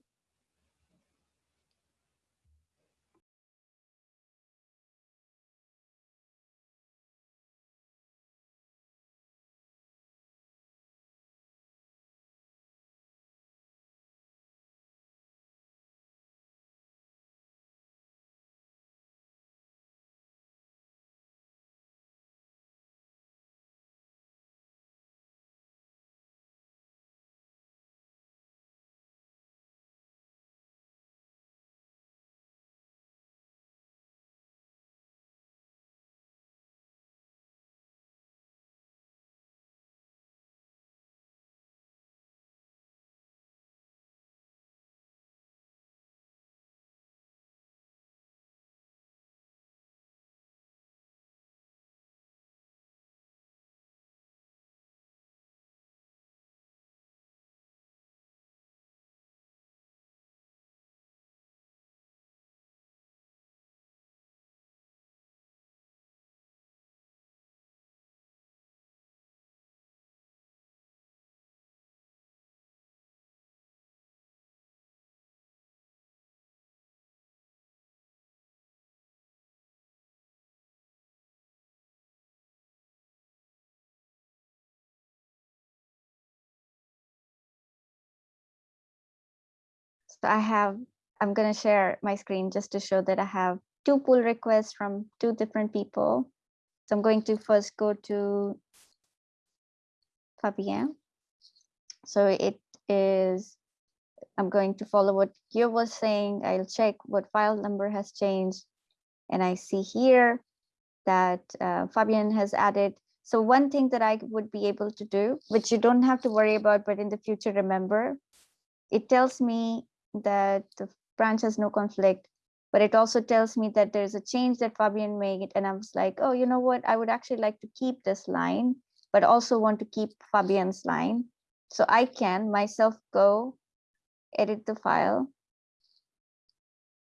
So I have, I'm going to share my screen just to show that I have two pull requests from two different people. So I'm going to first go to Fabien. So it is, I'm going to follow what Yo was saying. I'll check what file number has changed. And I see here that uh, Fabian has added. So one thing that I would be able to do, which you don't have to worry about, but in the future, remember, it tells me that the branch has no conflict, but it also tells me that there's a change that Fabian made. And I was like, oh, you know what? I would actually like to keep this line, but also want to keep Fabian's line. So I can myself go edit the file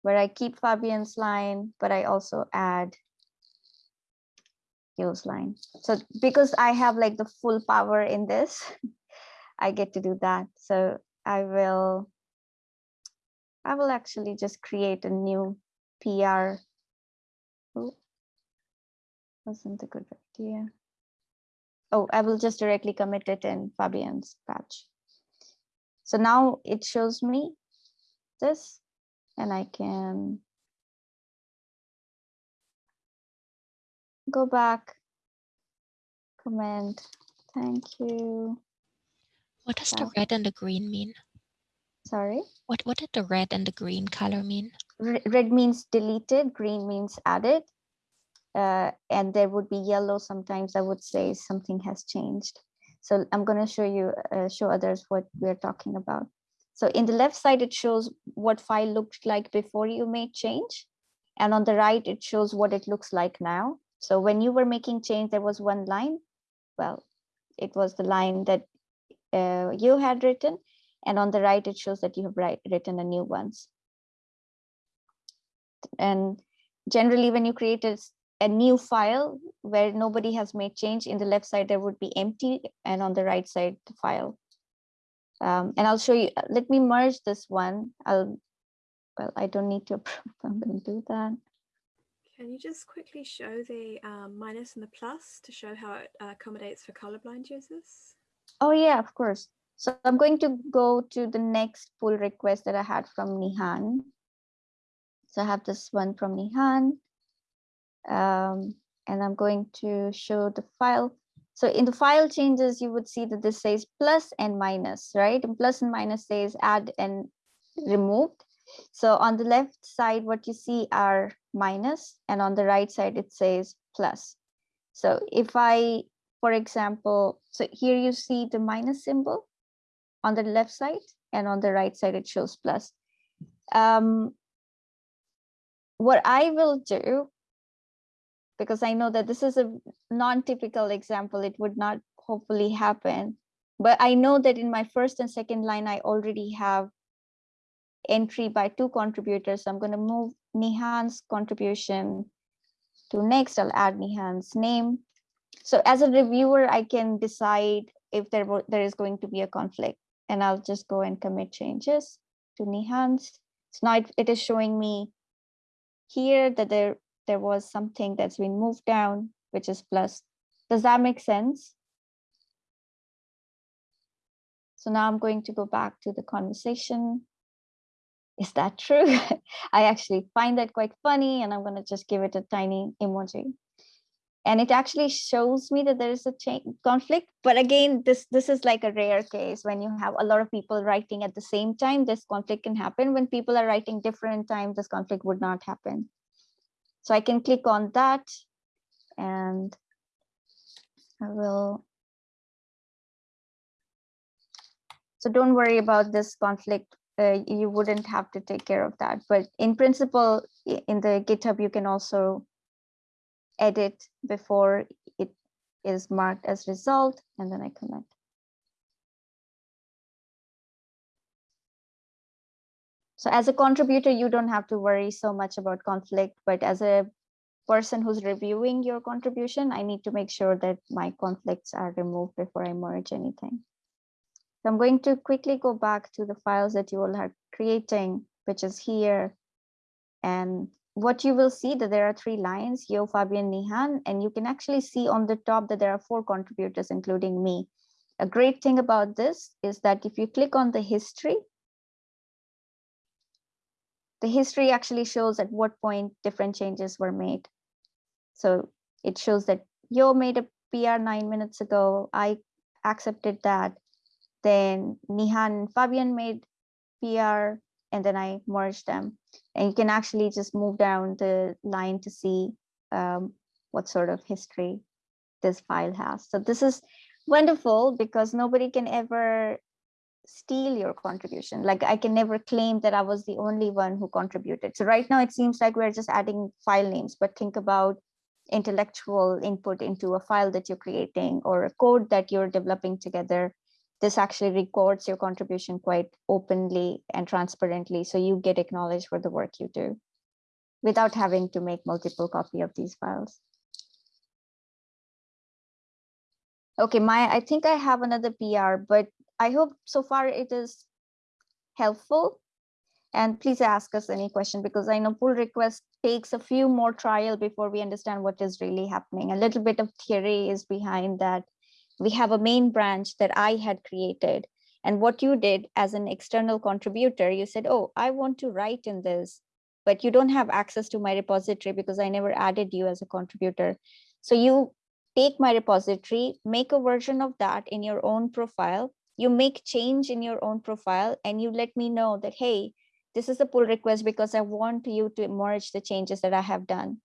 where I keep Fabian's line, but I also add Yo's line. So because I have like the full power in this, I get to do that. So I will I will actually just create a new PR. Oh, wasn't a good idea. Oh, I will just directly commit it in Fabian's patch. So now it shows me this and I can go back, comment, thank you. What does the red and the green mean? Sorry? What, what did the red and the green color mean? Red means deleted, green means added. Uh, and there would be yellow sometimes I would say something has changed. So I'm going to show you, uh, show others what we're talking about. So in the left side, it shows what file looked like before you made change. And on the right, it shows what it looks like now. So when you were making change, there was one line. Well, it was the line that uh, you had written and on the right, it shows that you have write, written a new ones. And generally when you create a, a new file where nobody has made change in the left side, there would be empty and on the right side, the file. Um, and I'll show you, let me merge this one. I'll, well, I don't need to approve, I'm gonna do that. Can you just quickly show the um, minus and the plus to show how it uh, accommodates for colorblind users? Oh yeah, of course. So I'm going to go to the next pull request that I had from Nihan. So I have this one from Nihan. Um, and I'm going to show the file. So in the file changes, you would see that this says plus and minus, right? And plus and minus says add and removed. So on the left side, what you see are minus, and on the right side, it says plus. So if I, for example, so here you see the minus symbol on the left side, and on the right side, it shows plus. Um, what I will do, because I know that this is a non-typical example, it would not hopefully happen, but I know that in my first and second line, I already have entry by two contributors. So I'm going to move Nihan's contribution to next. I'll add Nihan's name. So as a reviewer, I can decide if there, there is going to be a conflict and I'll just go and commit changes to Nihan's. So now it, is showing me here that there, there was something that's been moved down, which is plus. Does that make sense? So now I'm going to go back to the conversation. Is that true? I actually find that quite funny and I'm going to just give it a tiny emoji. And it actually shows me that there is a conflict. But again, this, this is like a rare case when you have a lot of people writing at the same time, this conflict can happen. When people are writing different times, this conflict would not happen. So I can click on that and I will. So don't worry about this conflict. Uh, you wouldn't have to take care of that. But in principle, in the GitHub, you can also edit before it is marked as result, and then I commit. So as a contributor, you don't have to worry so much about conflict, but as a person who's reviewing your contribution, I need to make sure that my conflicts are removed before I merge anything. So I'm going to quickly go back to the files that you all are creating, which is here. And what you will see that there are three lines, Yo, Fabian, Nihan, and you can actually see on the top that there are four contributors, including me. A great thing about this is that if you click on the history, the history actually shows at what point different changes were made. So it shows that Yo made a PR nine minutes ago. I accepted that. Then Nihan and Fabian made PR and then I merge them. And you can actually just move down the line to see um, what sort of history this file has. So this is wonderful because nobody can ever steal your contribution. Like I can never claim that I was the only one who contributed. So right now it seems like we're just adding file names, but think about intellectual input into a file that you're creating or a code that you're developing together. This actually records your contribution quite openly and transparently. So you get acknowledged for the work you do without having to make multiple copy of these files. Okay, Maya, I think I have another PR, but I hope so far it is helpful. And please ask us any question because I know pull request takes a few more trial before we understand what is really happening. A little bit of theory is behind that. We have a main branch that I had created. And what you did as an external contributor, you said, oh, I want to write in this, but you don't have access to my repository because I never added you as a contributor. So you take my repository, make a version of that in your own profile, you make change in your own profile and you let me know that, hey, this is a pull request because I want you to merge the changes that I have done.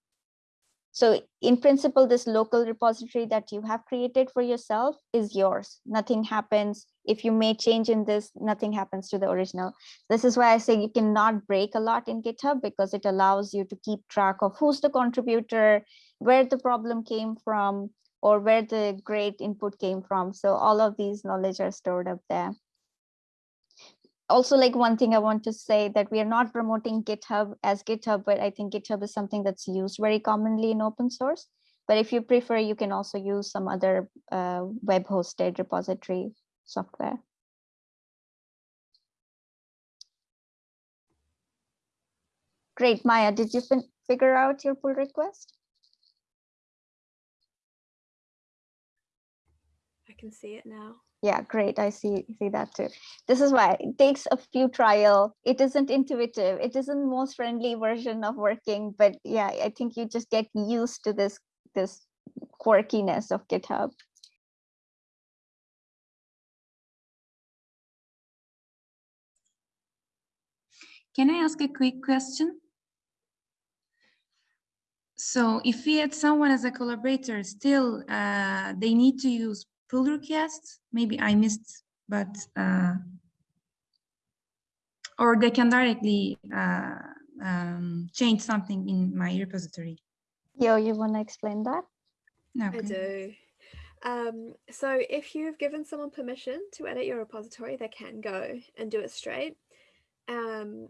So in principle, this local repository that you have created for yourself is yours. Nothing happens. If you may change in this, nothing happens to the original. This is why I say you cannot break a lot in GitHub because it allows you to keep track of who's the contributor, where the problem came from, or where the great input came from. So all of these knowledge are stored up there. Also like one thing I want to say that we are not promoting GitHub as GitHub, but I think GitHub is something that's used very commonly in open source. But if you prefer, you can also use some other uh, web hosted repository software. Great, Maya, did you figure out your pull request? I can see it now yeah great. I see see that too. This is why it takes a few trial. It isn't intuitive. It isn't most friendly version of working but yeah i think you just get used to this this quirkiness of github. Can i ask a quick question? So if we had someone as a collaborator still uh, they need to use pull requests. Maybe I missed, but uh, or they can directly uh, um, change something in my repository. Yo, you want to explain that? No, okay. I do. Um, so if you've given someone permission to edit your repository, they can go and do it straight. Um,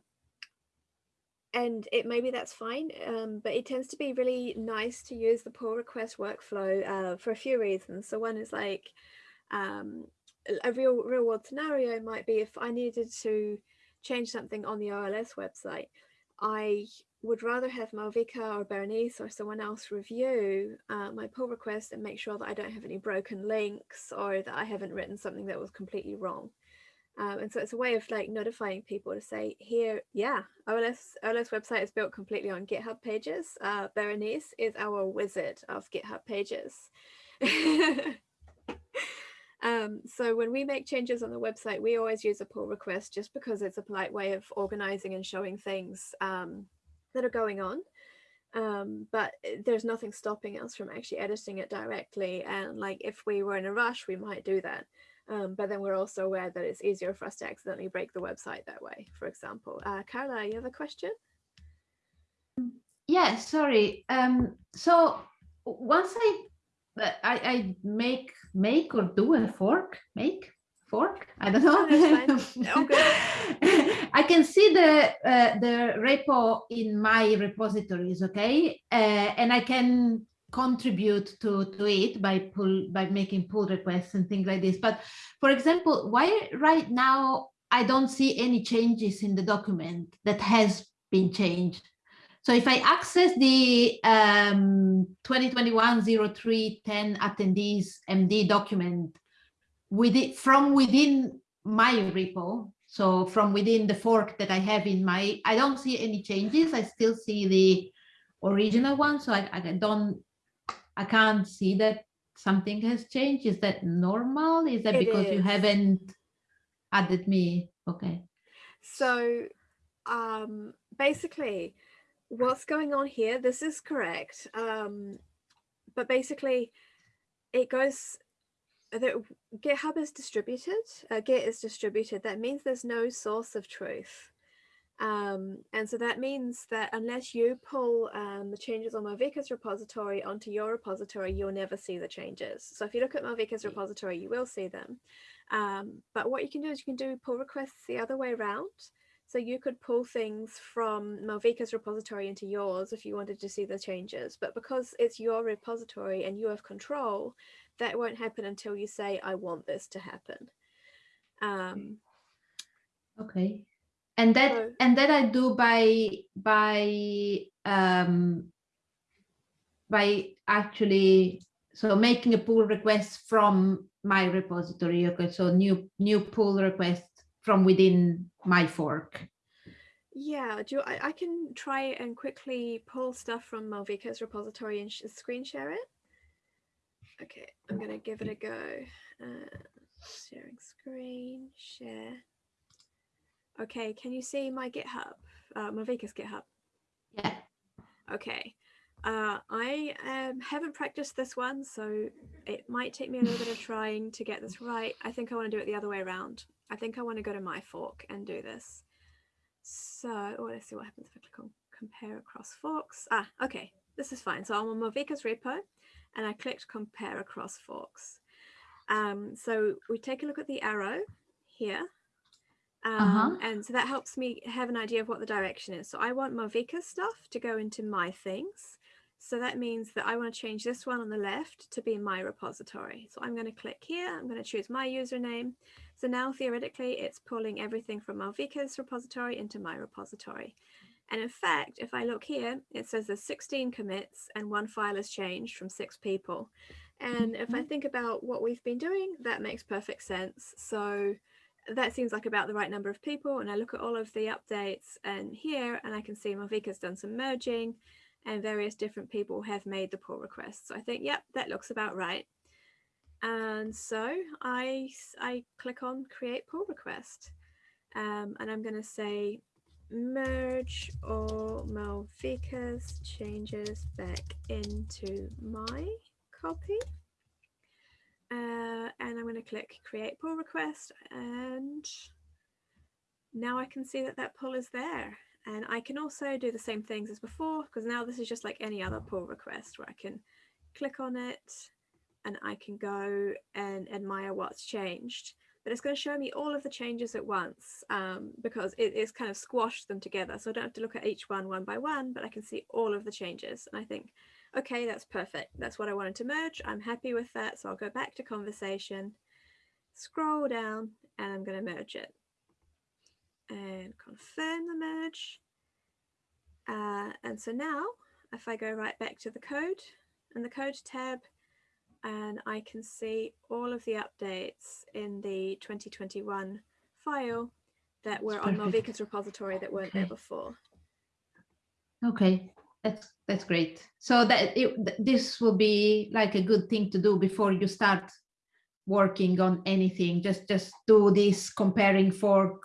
and it maybe that's fine, um, but it tends to be really nice to use the pull request workflow uh, for a few reasons. So one is like um, a real real world scenario might be if I needed to change something on the OLS website, I would rather have Malvika or Berenice or someone else review uh, my pull request and make sure that I don't have any broken links or that I haven't written something that was completely wrong. Um, and so it's a way of like notifying people to say here, yeah, OLS, OLS website is built completely on GitHub pages. Uh, Berenice is our wizard of GitHub pages. um, so when we make changes on the website, we always use a pull request just because it's a polite way of organizing and showing things um, that are going on. Um, but eh, there's nothing stopping us from actually editing it directly. And like if we were in a rush, we might do that. Um, but then we're also aware that it's easier for us to accidentally break the website that way, for example. Uh, Carla, you have a question? Yeah, sorry. Um, so once I, uh, I, I make make or do a fork, make fork, I don't know. Oh, I can see the uh, the repo in my repositories, okay, uh, and I can contribute to, to it by pull by making pull requests and things like this. But for example, why right now I don't see any changes in the document that has been changed. So if I access the um, 2021-03-10 attendees MD document with it from within my repo, so from within the fork that I have in my, I don't see any changes. I still see the original one. So I, I don't I can't see that something has changed. Is that normal? Is that it because is. you haven't added me? Okay. So um, basically what's going on here, this is correct. Um, but basically it goes, the, GitHub is distributed, uh, Git is distributed. That means there's no source of truth. Um, and so that means that unless you pull um, the changes on Malvika's repository onto your repository, you'll never see the changes. So if you look at Malvika's repository, you will see them. Um, but what you can do is you can do pull requests the other way around. So you could pull things from Malvika's repository into yours if you wanted to see the changes. But because it's your repository and you have control, that won't happen until you say, I want this to happen. Um, okay and that and that I do by by um, by actually so making a pull request from my repository. Okay, so new new pull request from within my fork. Yeah, do you, I, I can try and quickly pull stuff from Malvika's repository and screen share it. Okay, I'm gonna give it a go. Uh, sharing screen, share. Okay, can you see my GitHub, uh, Malvika's GitHub? Yeah. Okay. Uh, I um, haven't practiced this one, so it might take me a little bit of trying to get this right. I think I want to do it the other way around. I think I want to go to my fork and do this. So oh, let's see what happens if I click on compare across forks. Ah, okay, this is fine. So I'm on Malvika's repo and I clicked compare across forks. Um, so we take a look at the arrow here Um, uh -huh. And so that helps me have an idea of what the direction is. So I want Malvika stuff to go into my things. So that means that I want to change this one on the left to be my repository. So I'm going to click here. I'm going to choose my username. So now theoretically, it's pulling everything from Malvika's repository into my repository. And in fact, if I look here, it says there's 16 commits and one file has changed from six people. And if I mm-hmm. think about what we've been doing, that makes perfect sense. So that seems like about the right number of people. And I look at all of the updates and here, and I can see Malvika's done some merging and various different people have made the pull requests. So I think, yep, that looks about right. And so I, I click on create pull request. Um, and I'm going to say merge all Malvika's changes back into my copy. Uh, and I'm going to click create pull request and now I can see that that pull is there. And I can also do the same things as before because now this is just like any other pull request where I can click on it and I can go and admire what's changed. But it's going to show me all of the changes at once um, because it, it's kind of squashed them together. So I don't have to look at each one one by one, but I can see all of the changes. And I think, okay, that's perfect. That's what I wanted to merge. I'm happy with that. So I'll go back to conversation, scroll down, and I'm going to merge it. And confirm the merge. Uh, and so now, if I go right back to the code and the code tab, and I can see all of the updates in the 2021 file that were on Malvika's repository that weren't okay. there before. Okay, that's that's great. So that it, this will be like a good thing to do before you start working on anything. Just just do this comparing for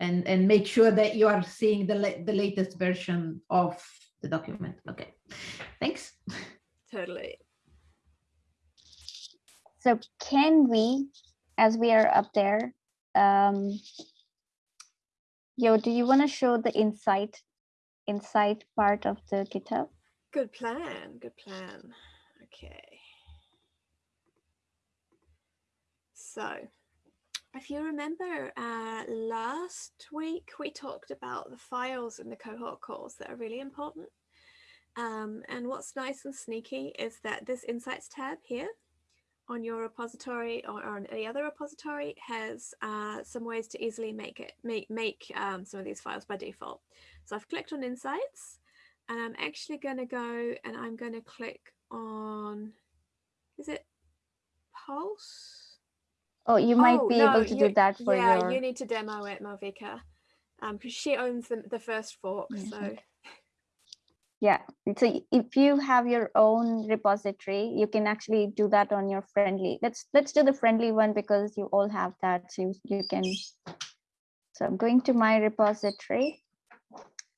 and and make sure that you are seeing the the latest version of the document. Okay, thanks. Totally. So can we, as we are up there, um, yo, do you want to show the insight, insight part of the GitHub? Good plan, good plan. Okay. So if you remember uh, last week, we talked about the files in the cohort calls that are really important. Um, and what's nice and sneaky is that this Insights tab here on your repository or, on any other repository has uh, some ways to easily make it make make um, some of these files by default. So I've clicked on Insights and I'm actually going to go and I'm going to click on, is it Pulse? Oh, you might oh, be no, able to do that for yeah, your... you need to demo it, Malvika, because um, she owns the, the first fork. Mm -hmm. So yeah, so if you have your own repository, you can actually do that on your friendly. Let's let's do the friendly one because you all have that. So you, you can. So I'm going to my repository.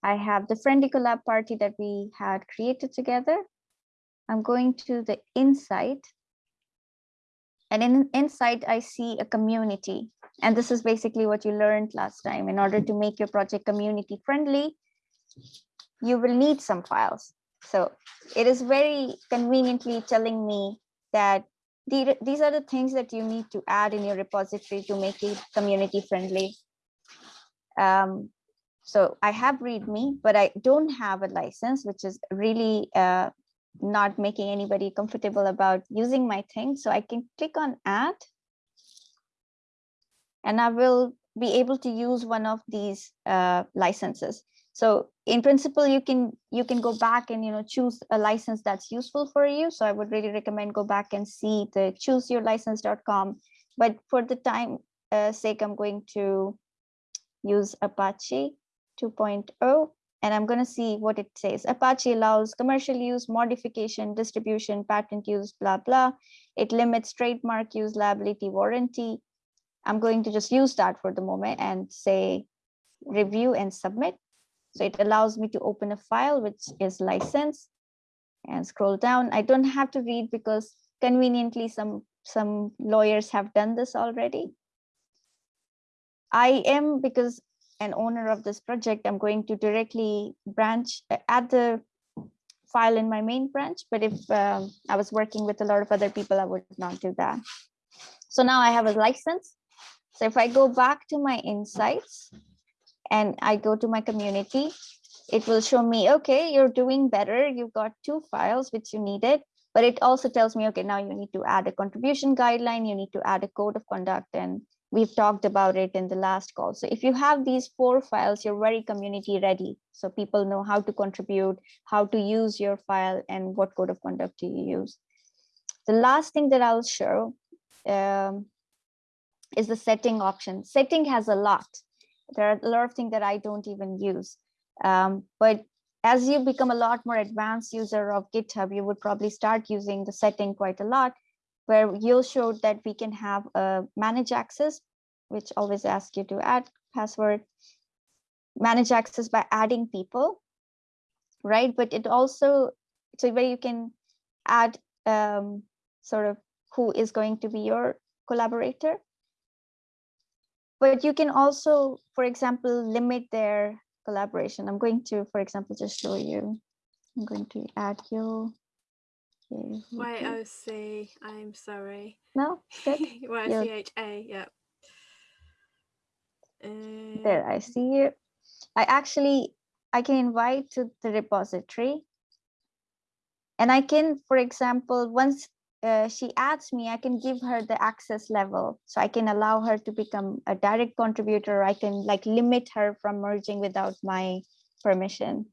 I have the friendly collab party that we had created together. I'm going to the insight. And in insight, I see a community. And this is basically what you learned last time. In order to make your project community friendly, you will need some files. So it is very conveniently telling me that the, these are the things that you need to add in your repository to make it community friendly. Um, so I have README, but I don't have a license, which is really uh, not making anybody comfortable about using my thing. So I can click on add and I will be able to use one of these uh, licenses. So in principle, you can you can go back and you know choose a license that's useful for you. So I would really recommend go back and see the chooseyourlicense.com. But for the time uh, sake, I'm going to use Apache 2.0 and I'm going to see what it says. Apache allows commercial use, modification, distribution, patent use, blah, blah. It limits trademark use, liability, warranty. I'm going to just use that for the moment and say review and submit. So it allows me to open a file which is licensed and scroll down. I don't have to read because conveniently some, some lawyers have done this already. I am, because an owner of this project, I'm going to directly branch, uh, add the file in my main branch, but if um, I was working with a lot of other people, I would not do that. So now I have a license. So if I go back to my insights and I go to my community, it will show me, okay, you're doing better. You've got two files which you needed, but it also tells me, okay, now you need to add a contribution guideline, you need to add a code of conduct, and we've talked about it in the last call. So if you have these four files, you're very community ready. So people know how to contribute, how to use your file, and what code of conduct do you use. The last thing that I'll show um, is the setting option. Setting has a lot. There are a lot of things that I don't even use. Um, but as you become a lot more advanced user of GitHub, you would probably start using the setting quite a lot, where you'll show that we can have a manage access, which always asks you to add password, manage access by adding people, right? But it also, so where you can add um, sort of who is going to be your collaborator. But you can also, for example, limit their collaboration. I'm going to, for example, just show you. I'm going to add you. YOC, I'm sorry. No, good. YCHA, yeah. Uh, there, I see you. I actually, I can invite to the repository. And I can, for example, once uh, she adds me, I can give her the access level. So I can allow her to become a direct contributor. I can like limit her from merging without my permission.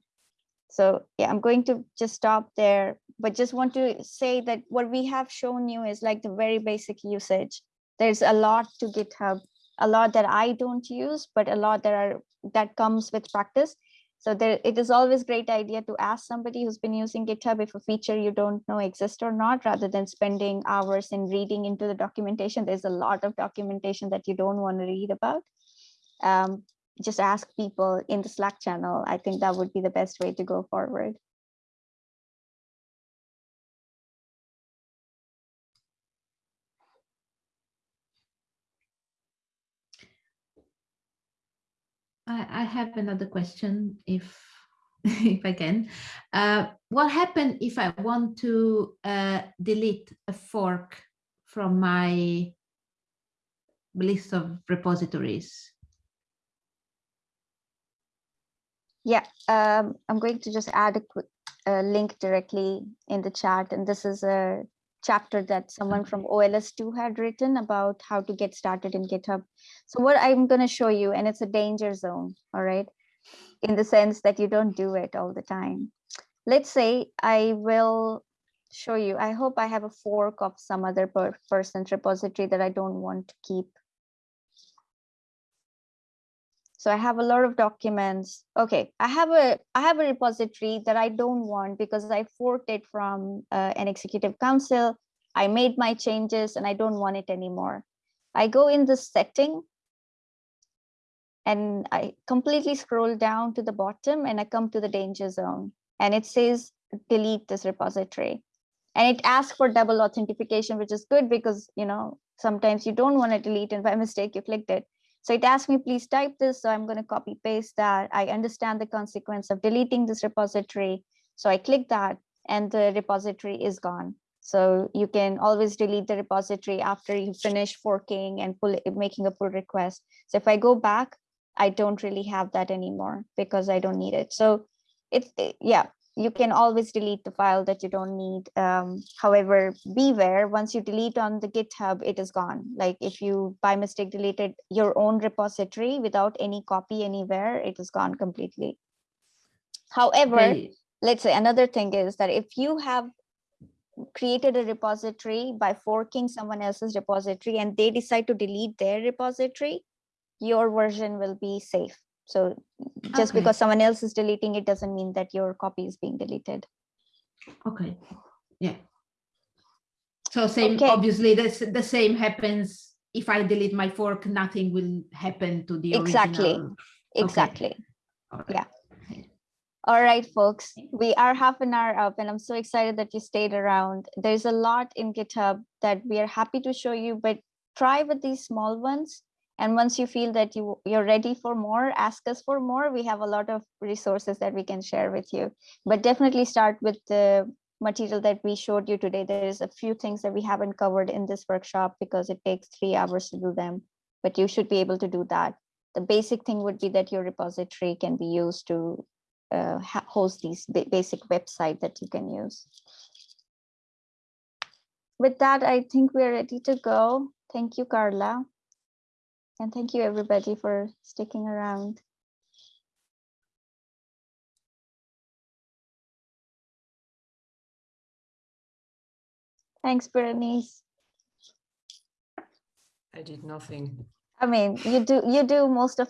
So yeah, I'm going to just stop there, but just want to say that what we have shown you is like the very basic usage. There's a lot to GitHub, a lot that I don't use, but a lot that are that comes with practice. So there, it is always great idea to ask somebody who's been using GitHub if a feature you don't know exists or not, rather than spending hours in reading into the documentation. There's a lot of documentation that you don't want to read about. Um, just ask people in the Slack channel. I think that would be the best way to go forward. I, have another question if if I can. Uh, what happened if I want to uh, delete a fork from my list of repositories? Yeah, um, I'm going to just add a quick uh, link directly in the chat. And this is a chapter that someone from OLS2 had written about how to get started in GitHub. So what I'm going to show you, and it's a danger zone, all right, in the sense that you don't do it all the time. Let's say I will show you, I hope I have a fork of some other per person's repository that I don't want to keep. So I have a lot of documents. Okay, I have a I have a repository that I don't want because I forked it from uh, an executive council. I made my changes and I don't want it anymore. I go in the setting and I completely scroll down to the bottom and I come to the danger zone and it says delete this repository. And it asks for double authentication, which is good because, you know, sometimes you don't want to delete and by mistake you clicked it. So it asked me, please type this. So I'm going to copy paste that. I understand the consequence of deleting this repository. So I click that and the repository is gone. So you can always delete the repository after you finish forking and pull making a pull request. So if I go back, I don't really have that anymore because I don't need it. So it's, it, yeah, you can always delete the file that you don't need. Um, however, beware, once you delete on the GitHub, it is gone. Like if you by mistake deleted your own repository without any copy anywhere, it is gone completely. However, okay. let's say another thing is that if you have created a repository by forking someone else's repository and they decide to delete their repository, your version will be safe. So just okay. because someone else is deleting it doesn't mean that your copy is being deleted. Okay. Yeah. So same, okay. obviously this, the same happens if I delete my fork, nothing will happen to the exactly. Original. Exactly. Okay. Yeah. All right, folks, we are half an hour up and I'm so excited that you stayed around. There's a lot in GitHub that we are happy to show you, but try with these small ones and once you feel that you you're ready for more ask us for more we have a lot of resources that we can share with you but definitely start with the material that we showed you today there's a few things that we haven't covered in this workshop because it takes three hours to do them but you should be able to do that. The basic thing would be that your repository can be used to uh, host these basic website that you can use. With that, I think we're ready to go. Thank you, Carla. And thank you everybody for sticking around. Thanks, Berenice. I did nothing. I mean, you do you do most of